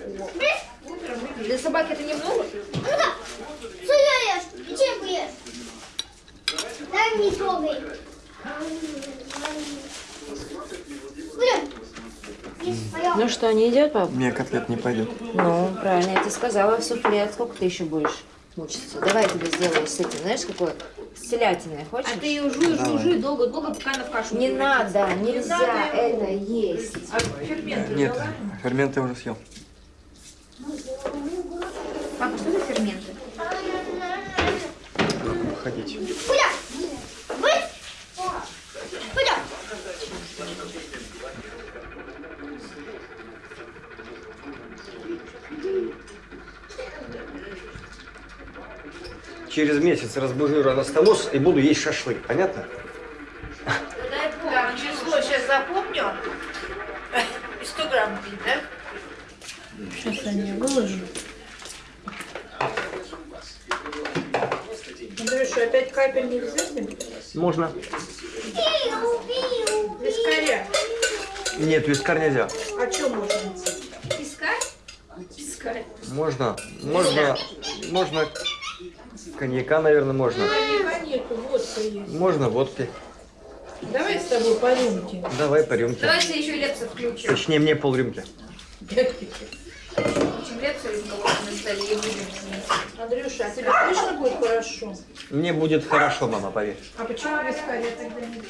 Утром и Для собаки это немного? Ну-ка, что я ешь? Печеньку ешь? Дай не трогай. Будем? Ну что, не идет, пап? Мне котлет не пойдет. Ну, правильно, я тебе сказала, суфле. Сколько ты еще будешь мучиться? Давай я тебе сделаю с этим, знаешь, какое? С телятиной, хочешь? А ты ее жуй, жуй, Давай. жуй, долго-долго, пока она в кашу Не превратится. надо, нельзя надо это есть. А ферменты Нет, взяла? ферменты я уже съел. Папа, что за ферменты? Ходите. Куда? Через месяц разбужу раностоноз и буду есть шашлык. Понятно? Дай бог. Так, число сейчас запомню. И 100 грамм пить, да? Сейчас я не выложу. Андрюша, опять капель нельзя себе? Можно. Вискаря. Нет, вискарь нельзя. А что можно? Пискарь? Пискарь. Можно, можно, можно коньяка, наверное, можно. Коньяка нету, водка есть. Можно водки. Давай с тобой по рюмке. Давай по рюмке. Давайте еще лепса включим. Точнее, мне полрюмки. чемлет сегодня на столе и будем с ним. Андрюша, а тебе точно будет хорошо? Мне будет хорошо, мама, поверь. А почему без каре тогда не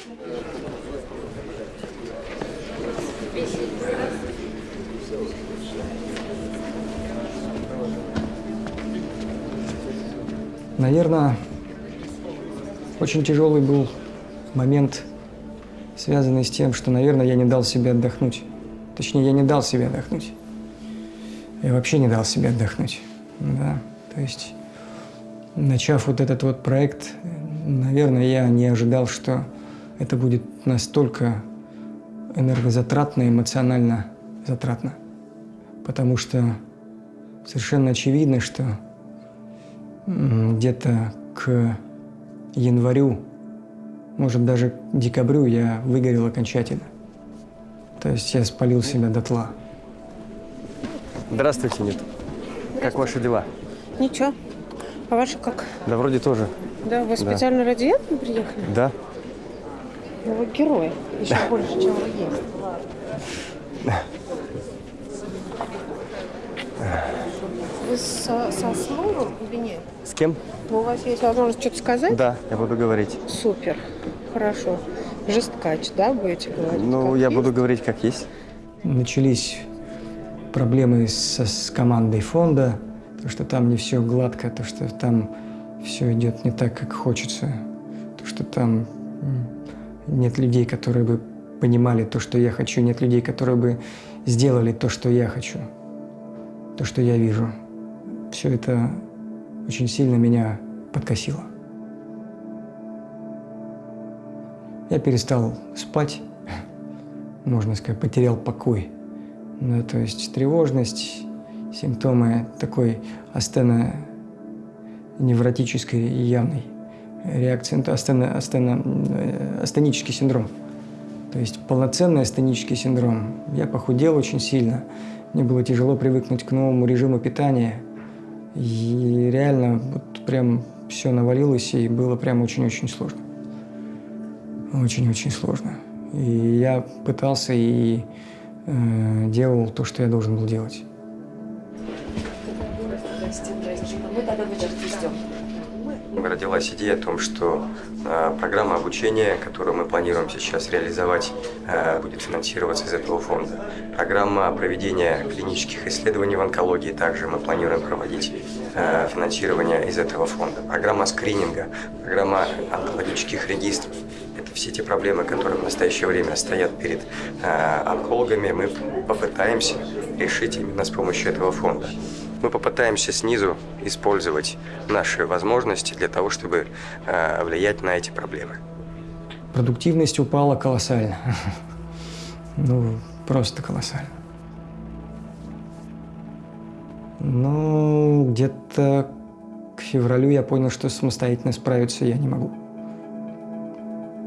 Наверное, очень тяжелый был момент, связанный с тем, что, наверное, я не дал себе отдохнуть. Точнее, я не дал себе отдохнуть. Я вообще не дал себе отдохнуть. Да, то есть, начав вот этот вот проект, наверное, я не ожидал, что это будет настолько энергозатратно, эмоционально затратно. Потому что совершенно очевидно, что где-то к январю, может даже к декабрю я выгорел окончательно. То есть я спалил себя дотла. Здравствуйте, Нет. Как ваши дела? Ничего. А ваши как? Да вроде тоже. Да, вы Да. специально ради этого приехали? Да. Ну, вы герой. Еще больше, чем вы есть. Вы со, со Смуром или нет? С кем? Ну, у вас есть возможность что-то сказать? Да, я буду говорить. Супер. Хорошо. Жесткач, да, будете говорить? Ну, Как я есть? буду говорить как есть. Начались проблемы со, с командой фонда, то, что там не все гладко, то, что там все идет не так, как хочется, то, что там нет людей, которые бы понимали то, что я хочу, нет людей, которые бы сделали то, что я хочу, то, что я вижу. Все это очень сильно меня подкосило. Я перестал спать, можно сказать, потерял покой. Да, то есть тревожность, симптомы такой астена невротической и явной реакции, ну, астена, астена, э, астенический синдром. То есть полноценный астенический синдром. Я похудел очень сильно, мне было тяжело привыкнуть к новому режиму питания. И реально вот прям все навалилось, и было прям очень-очень сложно. Очень-очень сложно. И я пытался и э, делал то, что я должен был делать. Родилась идея о том, что э, программа обучения, которую мы планируем сейчас реализовать, э, будет финансироваться из этого фонда. Программа проведения клинических исследований в онкологии также мы планируем проводить э, финансирование из этого фонда. Программа скрининга, программа онкологических регистров. Это все те проблемы, которые в настоящее время стоят перед онкологами, мы попытаемся решить именно с помощью этого фонда. Мы попытаемся снизу использовать наши возможности для того, чтобы э, влиять на эти проблемы. Продуктивность упала колоссально. Ну, просто колоссально. Ну, где-то к февралю я понял, что самостоятельно справиться я не могу.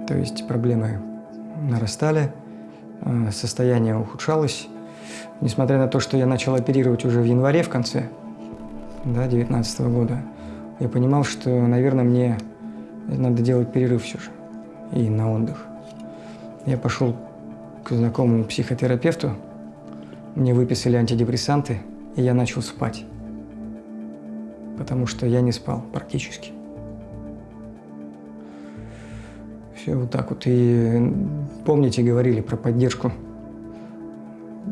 То есть проблемы нарастали, э, состояние ухудшалось. Несмотря на то, что я начал оперировать уже в январе в конце да, 19 года, я понимал, что, наверное, мне надо делать перерыв все же и на отдых. Я пошел к знакомому психотерапевту, мне выписали антидепрессанты, и я начал спать, потому что я не спал практически. Все вот так вот. И помните, говорили про поддержку.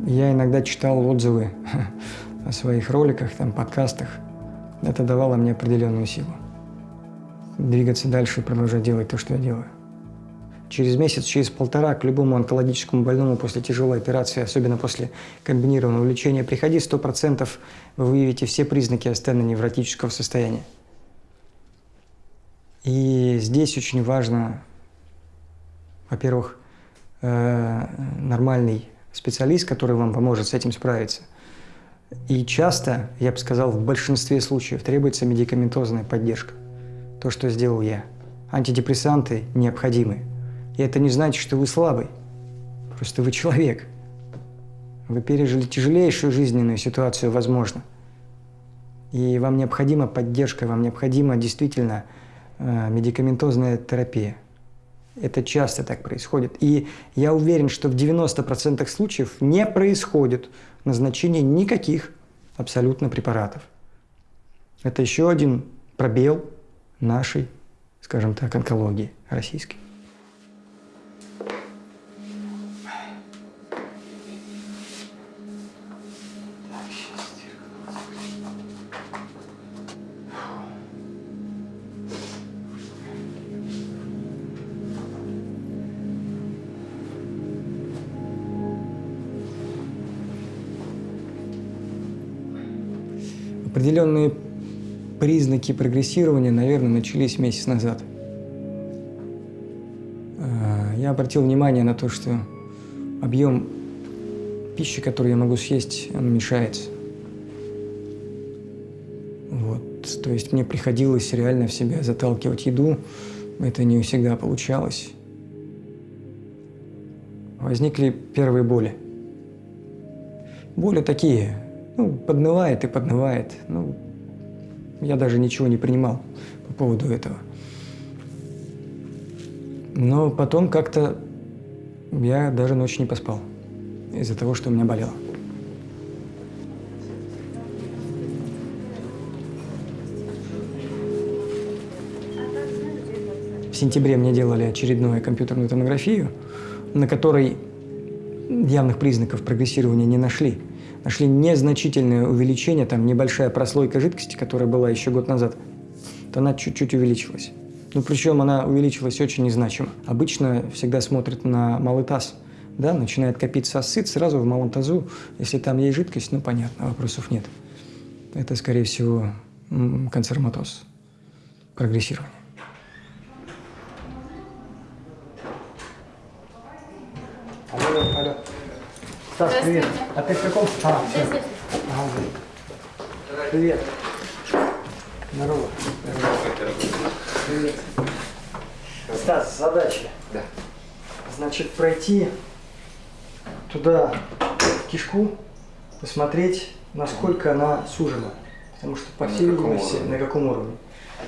Я иногда читал отзывы о своих роликах, там, подкастах. Это давало мне определенную силу. Двигаться дальше и продолжать делать то, что я делаю. Через месяц, через полтора к любому онкологическому больному после тяжелой операции, особенно после комбинированного лечения, приходи 100%, вы выявите все признаки астеноневротического состояния. И здесь очень важно, во-первых, э, нормальный специалист, который вам поможет с этим справиться. И часто, я бы сказал, в большинстве случаев требуется медикаментозная поддержка. То, что сделал я. Антидепрессанты необходимы. И это не значит, что вы слабый. Просто вы человек. Вы пережили тяжелейшую жизненную ситуацию, возможно. И вам необходима поддержка, вам необходима действительно э, медикаментозная терапия. Это часто так происходит. И я уверен, что в 90% случаев не происходит назначение никаких абсолютно препаратов. Это еще один пробел нашей, скажем так, онкологии российской. Определенные признаки прогрессирования, наверное, начались месяц назад. А, Я обратил внимание на то, что объем пищи, которую я могу съесть, он уменьшается. Вот. То есть мне приходилось реально в себя заталкивать еду. Это не всегда получалось. Возникли первые боли. Боли такие, ну, поднывает и поднывает. Ну, я даже ничего не принимал по поводу этого. Но потом как-то я даже ночью не поспал из-за того, что у меня болело. В сентябре мне делали очередную компьютерную томографию, на которой явных признаков прогрессирования не нашли. Нашли незначительное увеличение, там небольшая прослойка жидкости, которая была еще год назад, то она чуть-чуть увеличилась. Ну, причем она увеличилась очень незначимо. Обычно всегда смотрят на малый таз, да, начинает копиться асцит, сразу в малом тазу, если там есть жидкость, ну, понятно, вопросов нет. Это, скорее всего, канцероматоз, прогрессирование. Стас, привет. А ты в каком? А, все. Ага. Привет. Здорово. Привет. Стас, задача. Да. Значит, пройти туда в кишку, посмотреть, насколько она сужена. Потому что, по На всей каком видимости, уровне? на каком уровне.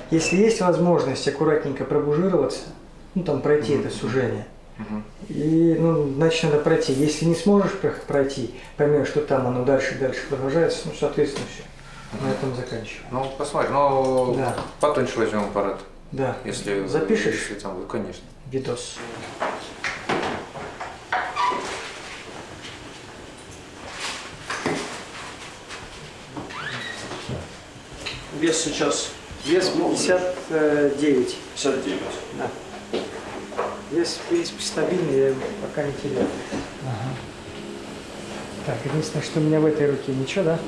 Если есть возможность аккуратненько пробужироваться, ну там пройти это сужение, и, ну, значит, надо пройти. Если не сможешь про- пройти, поймешь, что там оно дальше и дальше продолжается, ну, соответственно, все. На этом заканчиваем. Ну, посмотрим. Ну, Да. потоньше возьмем аппарат. Да. Если Запишешь? Если там, конечно. Видос. Вес сейчас. Вес 59. 59. Да. Вес, в принципе, стабильный, я его пока не теряю. Ага. Так, единственное, что у меня в этой руке ничего, да?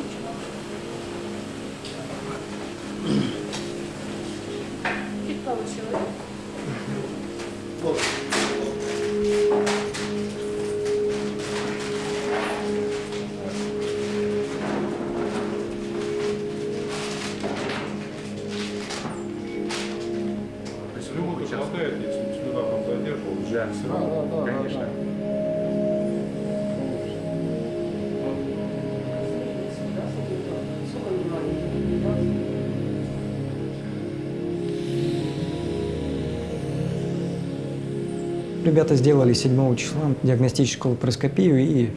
Ребята сделали 7 числа диагностическую лапароскопию и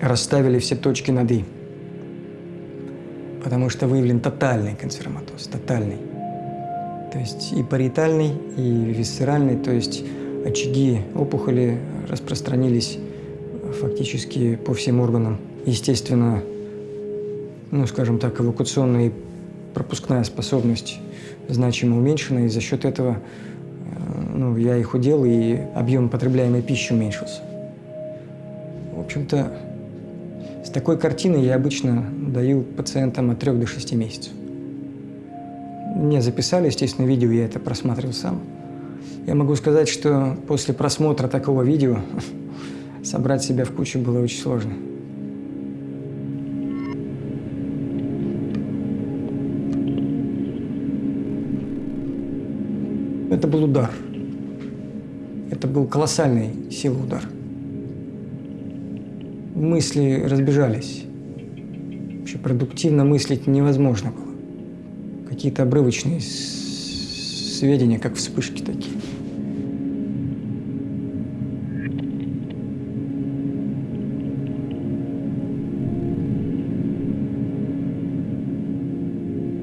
расставили все точки над «и». Потому что выявлен тотальный канцероматоз, тотальный. То есть и париетальный, и висцеральный, то есть очаги опухоли распространились фактически по всем органам. Естественно, ну, скажем так, эвакуационная и пропускная способность значимо уменьшена, и за счет этого ну, я и худел, и объем потребляемой пищи уменьшился. В общем-то, с такой картиной я обычно даю пациентам от 3 до 6 месяцев. Мне записали, естественно, видео, я это просматривал сам. Я могу сказать, что после просмотра такого видео собрать себя в кучу было очень сложно. Это был удар. Это был колоссальный силы удар. Мысли разбежались. Вообще продуктивно мыслить невозможно было. Какие-то обрывочные сведения, как вспышки такие.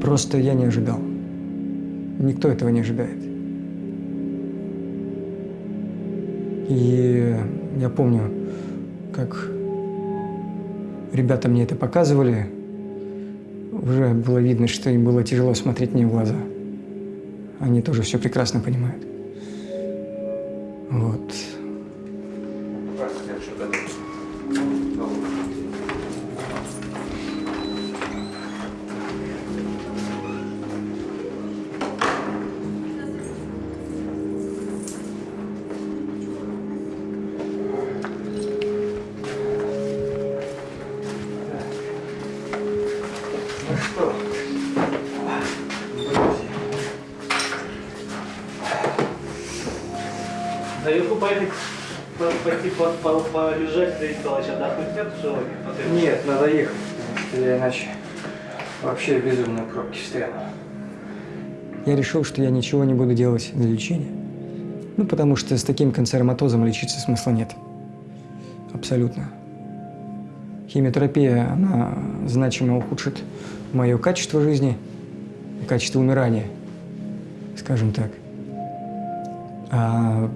Просто я не ожидал. Никто этого не ожидает. И я помню, как ребята мне это показывали, уже было видно, что им было тяжело смотреть мне в глаза. Они тоже все прекрасно понимают. Вот. Вообще в безумной пробке встряну. Я решил, что я ничего не буду делать для лечения. Ну, потому что с таким канцероматозом лечиться смысла нет. Абсолютно. Химиотерапия, она значимо ухудшит мое качество жизни качество умирания, скажем так. А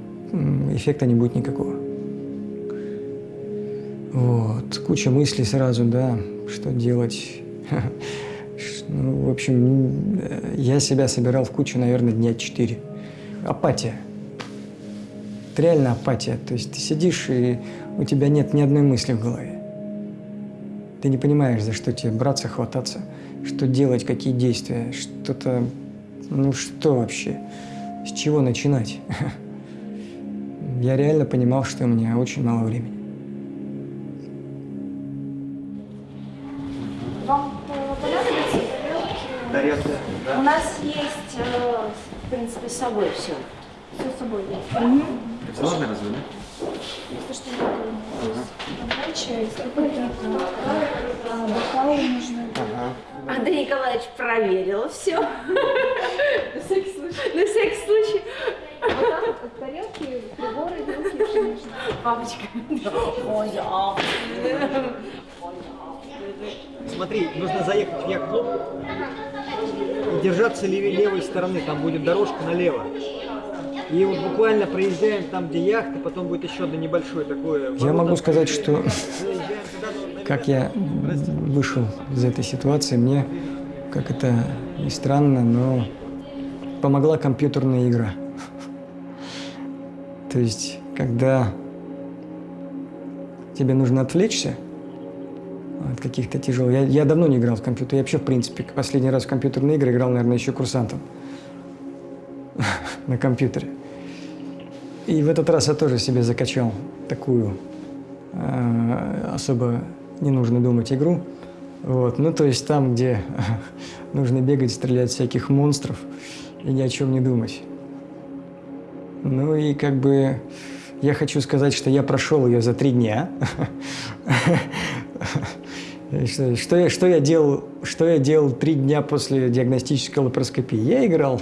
эффекта не будет никакого. Вот, куча мыслей сразу, да, что делать. Ну, в общем, э, я себя собирал в кучу, наверное, дня четыре. Апатия. Это реально апатия. То есть ты сидишь, и у тебя нет ни одной мысли в голове. Ты не понимаешь, за что тебе браться, хвататься, что делать, какие действия, что-то... Ну что вообще? С чего начинать? Я реально понимал, что у меня очень мало времени. Собой все. Все с собой есть. Сложно разве, да? Если что, Давай чай, какой-то а, бокалы нужны. Андрей Николаевич проверил все. На всякий случай. На всякий случай. Вот там вот тарелки, приборы, вилки, все нужно. Папочка. Ой, а. Смотри, нужно заехать в яхт-клуб и держаться леве- левой стороны, там будет дорожка налево. И вот буквально проезжаем там, где яхта, потом будет еще одно небольшое такое. Я могу сказать, что как я вышел из этой ситуации, мне, как это ни странно, но помогла компьютерная игра. То есть, когда тебе нужно отвлечься от каких-то тяжелых... Я, я давно не играл в компьютер. Я вообще, в принципе, последний раз в компьютерные игры играл, наверное, еще курсантом на компьютере. И в этот раз я тоже себе закачал такую э, особо не нужно думать игру. Вот. Ну, то есть там, где нужно бегать, стрелять всяких монстров и ни о чем не думать. Ну и как бы я хочу сказать, что я прошел ее за три дня. И Что, я, что, я делал, что я делал три дня после диагностической лапароскопии? Я играл.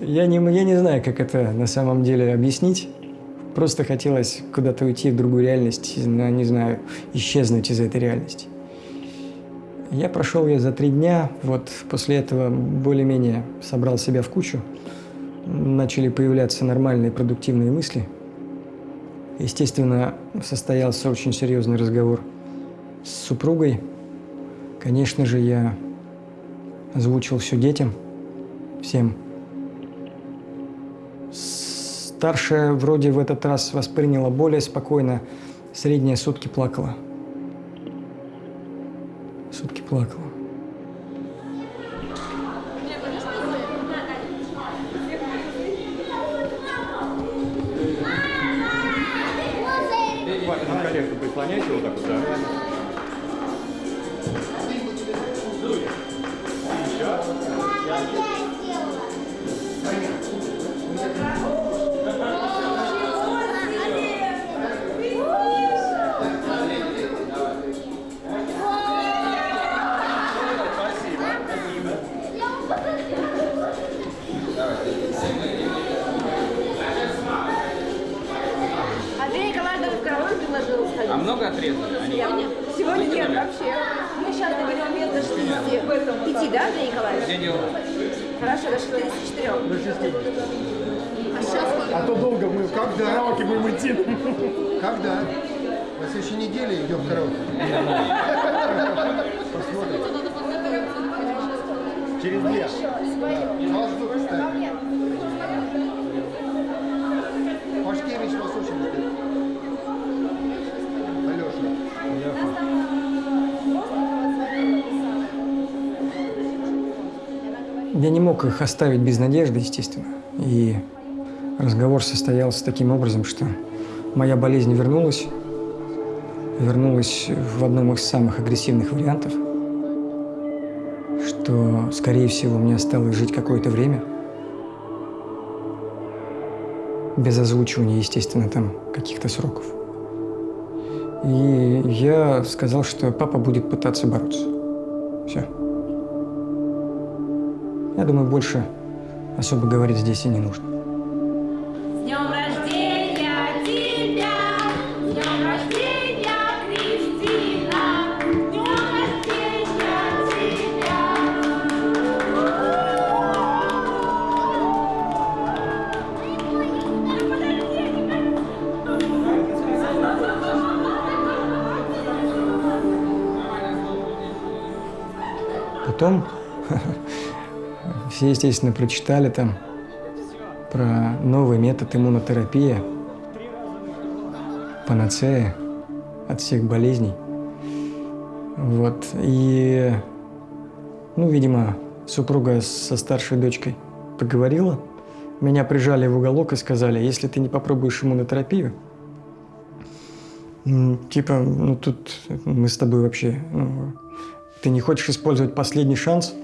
Я не, я не знаю, как это на самом деле объяснить. Просто хотелось куда-то уйти в другую реальность, ну, не знаю, исчезнуть из этой реальности. Я прошел ее за три дня, вот после этого более-менее собрал себя в кучу. Начали появляться нормальные продуктивные мысли. Естественно, состоялся очень серьезный разговор с супругой. Конечно же, я озвучил все детям, всем. Старшая вроде в этот раз восприняла более спокойно, средняя сутки плакала. Сутки плакала. Прислоняйте вот так вот, да? Мог их оставить без надежды, естественно. И разговор состоялся таким образом, что моя болезнь вернулась, вернулась в одном из самых агрессивных вариантов, что, скорее всего, мне осталось жить какое-то время, без озвучивания, естественно, там каких-то сроков. И я сказал, что папа будет пытаться бороться. Думаю, больше особо говорить здесь и не нужно. Все, естественно, прочитали там про новый метод иммунотерапии, панацея от всех болезней. Вот. И, ну, видимо, супруга со старшей дочкой поговорила. Меня прижали в уголок и сказали, если ты не попробуешь иммунотерапию, типа, ну тут мы с тобой вообще, ну, ты не хочешь использовать последний шанс?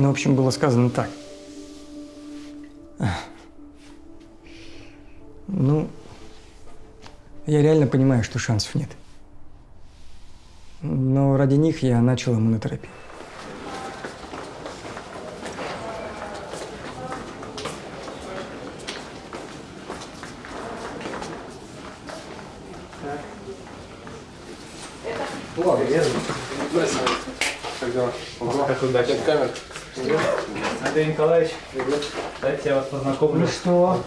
Ну, в общем, было сказано так. Ну, я реально понимаю, что шансов нет. Но ради них я начал иммунотерапию. Ладно, Как дела? Как удачно. Андрей Николаевич, дайте я вас познакомлю. Ну что?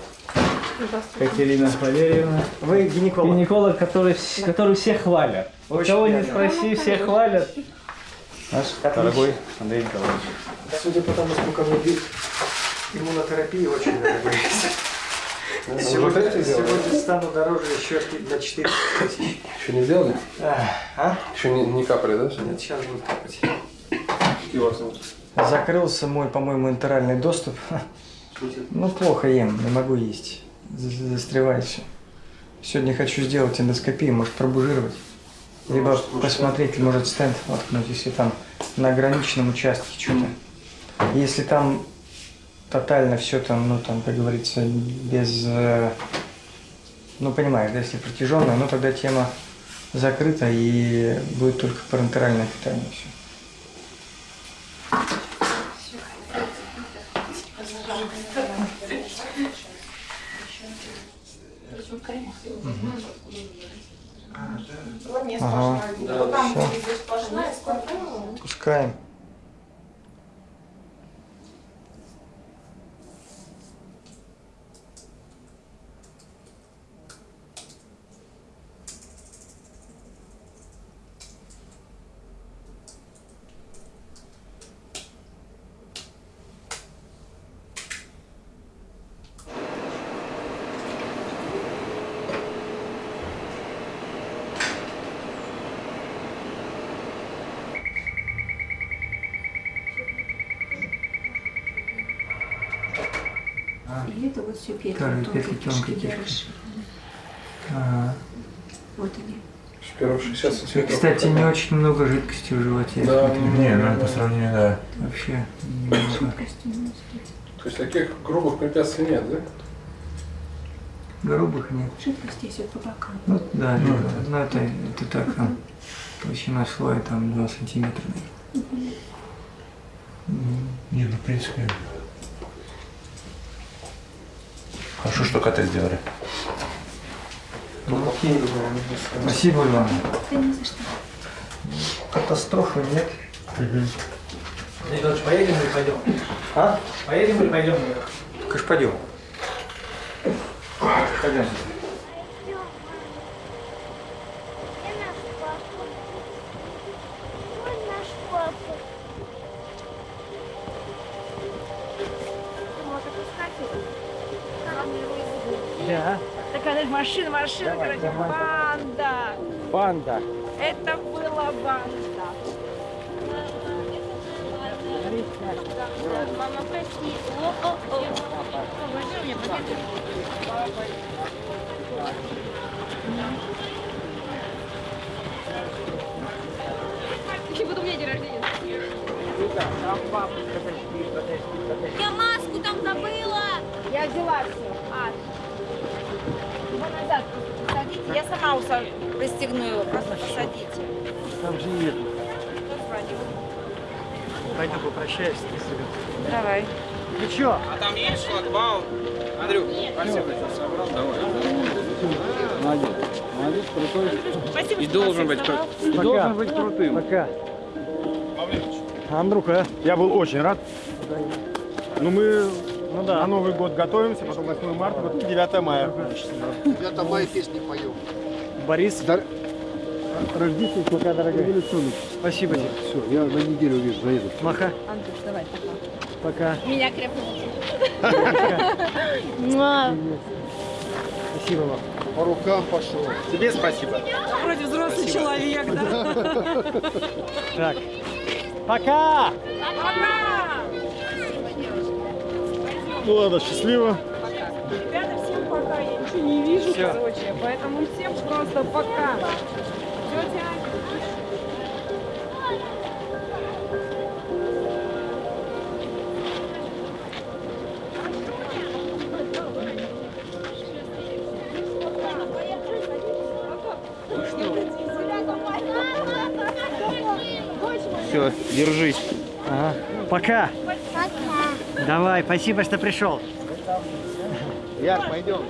Катерина Валерьевна. Вы гинеколог? Гинеколог, который, который всех хвалят. Очень Кого не спроси, все хвалят. Наш Отлично. дорогой Андрей Николаевич. Судя по тому, сколько мне бит, иммунотерапия очень дорогая. Ну, Сегодня, сегодня стану дороже еще на 4 тысячи. Еще не сделали? А? Еще не, не капали, да? Нет, сейчас будет капать. Какие у вас зовут? Закрылся мой, по-моему, интеральный доступ. Ну, плохо ем, не могу есть. За- Застревает все. Сегодня хочу сделать эндоскопию, может пробужировать. Либо посмотреть, может стенд воткнуть, если там на ограниченном участке что-то. Если там тотально все там, ну там, как говорится, без, э, ну понимаешь, да, если протяженная, ну тогда тема закрыта и будет только парентеральное питание все. Ага. Всё. Пускаем. Вот все петли, Вторые тонкие петли кишки тонкой кишки. Ага. Вот они. Первые 60 И, сантиметров. кстати, не очень много жидкости в животе. Да, смотрю. не, ну, по сравнению, да. Вообще немного. То есть таких грубых препятствий нет, да? Грубых нет. Жидкость есть вот по бокам. Ну да, Ну, это, ну, это, это так, там, толщина слоя там 2 сантиметра. Мгм. Не, ну в принципе. Хорошо, что коты сделали. Ну, окей, Спасибо вам. Да не за что. катастрофы нет. Николаевич, поедем или пойдем? А? Поедем или пойдем? Конечно, пойдем. Пойдем. Короче, банда. Банда. Это была банда. Мама, прости. У меня пакет. Еще буду у меня день рождения. Я маску там забыла. Я взяла все. Я сама уса- пристегну его, просто посадите. Там же нет. Пойду попрощаюсь с ребятами. Давай. Ну чё? А там есть шлагбаум? Андрюх, спасибо, что собрал. Давай. Молодец. Молодец, крутой. Спасибо, И что должен быть крут. И должен быть крутым. Пока. Андрюха, я был очень рад. Ну мы на Новый год готовимся, потом 8 марта, вот 9 мая. 9 мая песни поем. Борис. Рождественский, пока, дорогая. Спасибо тебе. Все, я на неделю вижу, заеду. Маха. Андрюш, давай, пока. Пока. Меня крепко. Спасибо вам. По рукам пошел. Тебе спасибо. Вроде взрослый человек, да? Так. Пока! Пока! Ну ладно, счастливо. Ребята, всем пока. Я ничего не вижу, Всё. короче. Поэтому всем просто пока. Тетя. Все, держись. Ага. Пока. Давай, спасибо, что пришел. Яр, пойдем.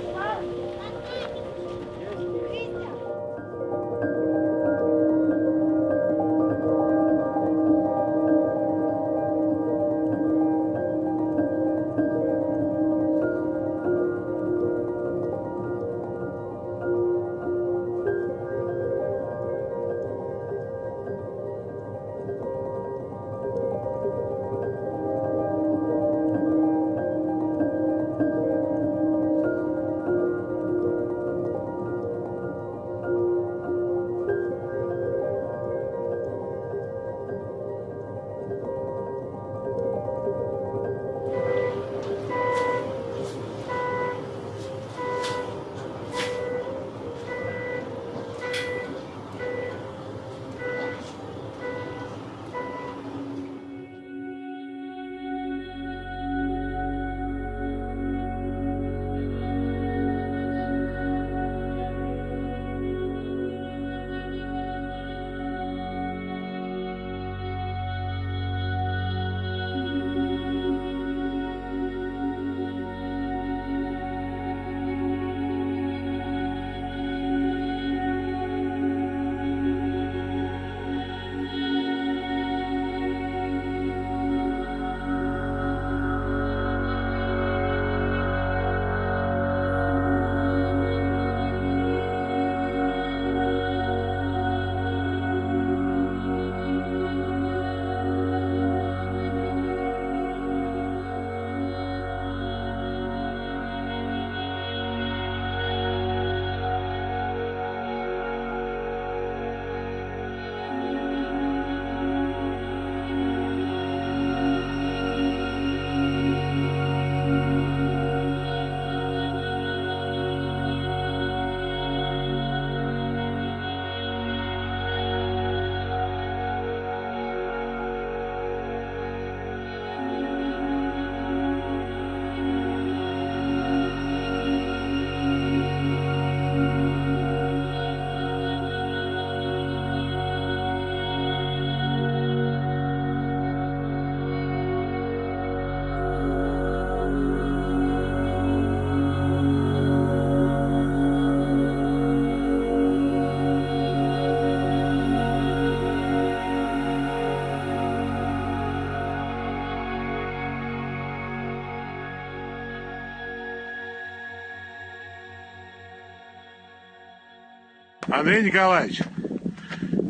Андрей Николаевич,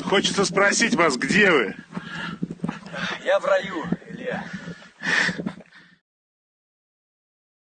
хочется спросить вас, где вы?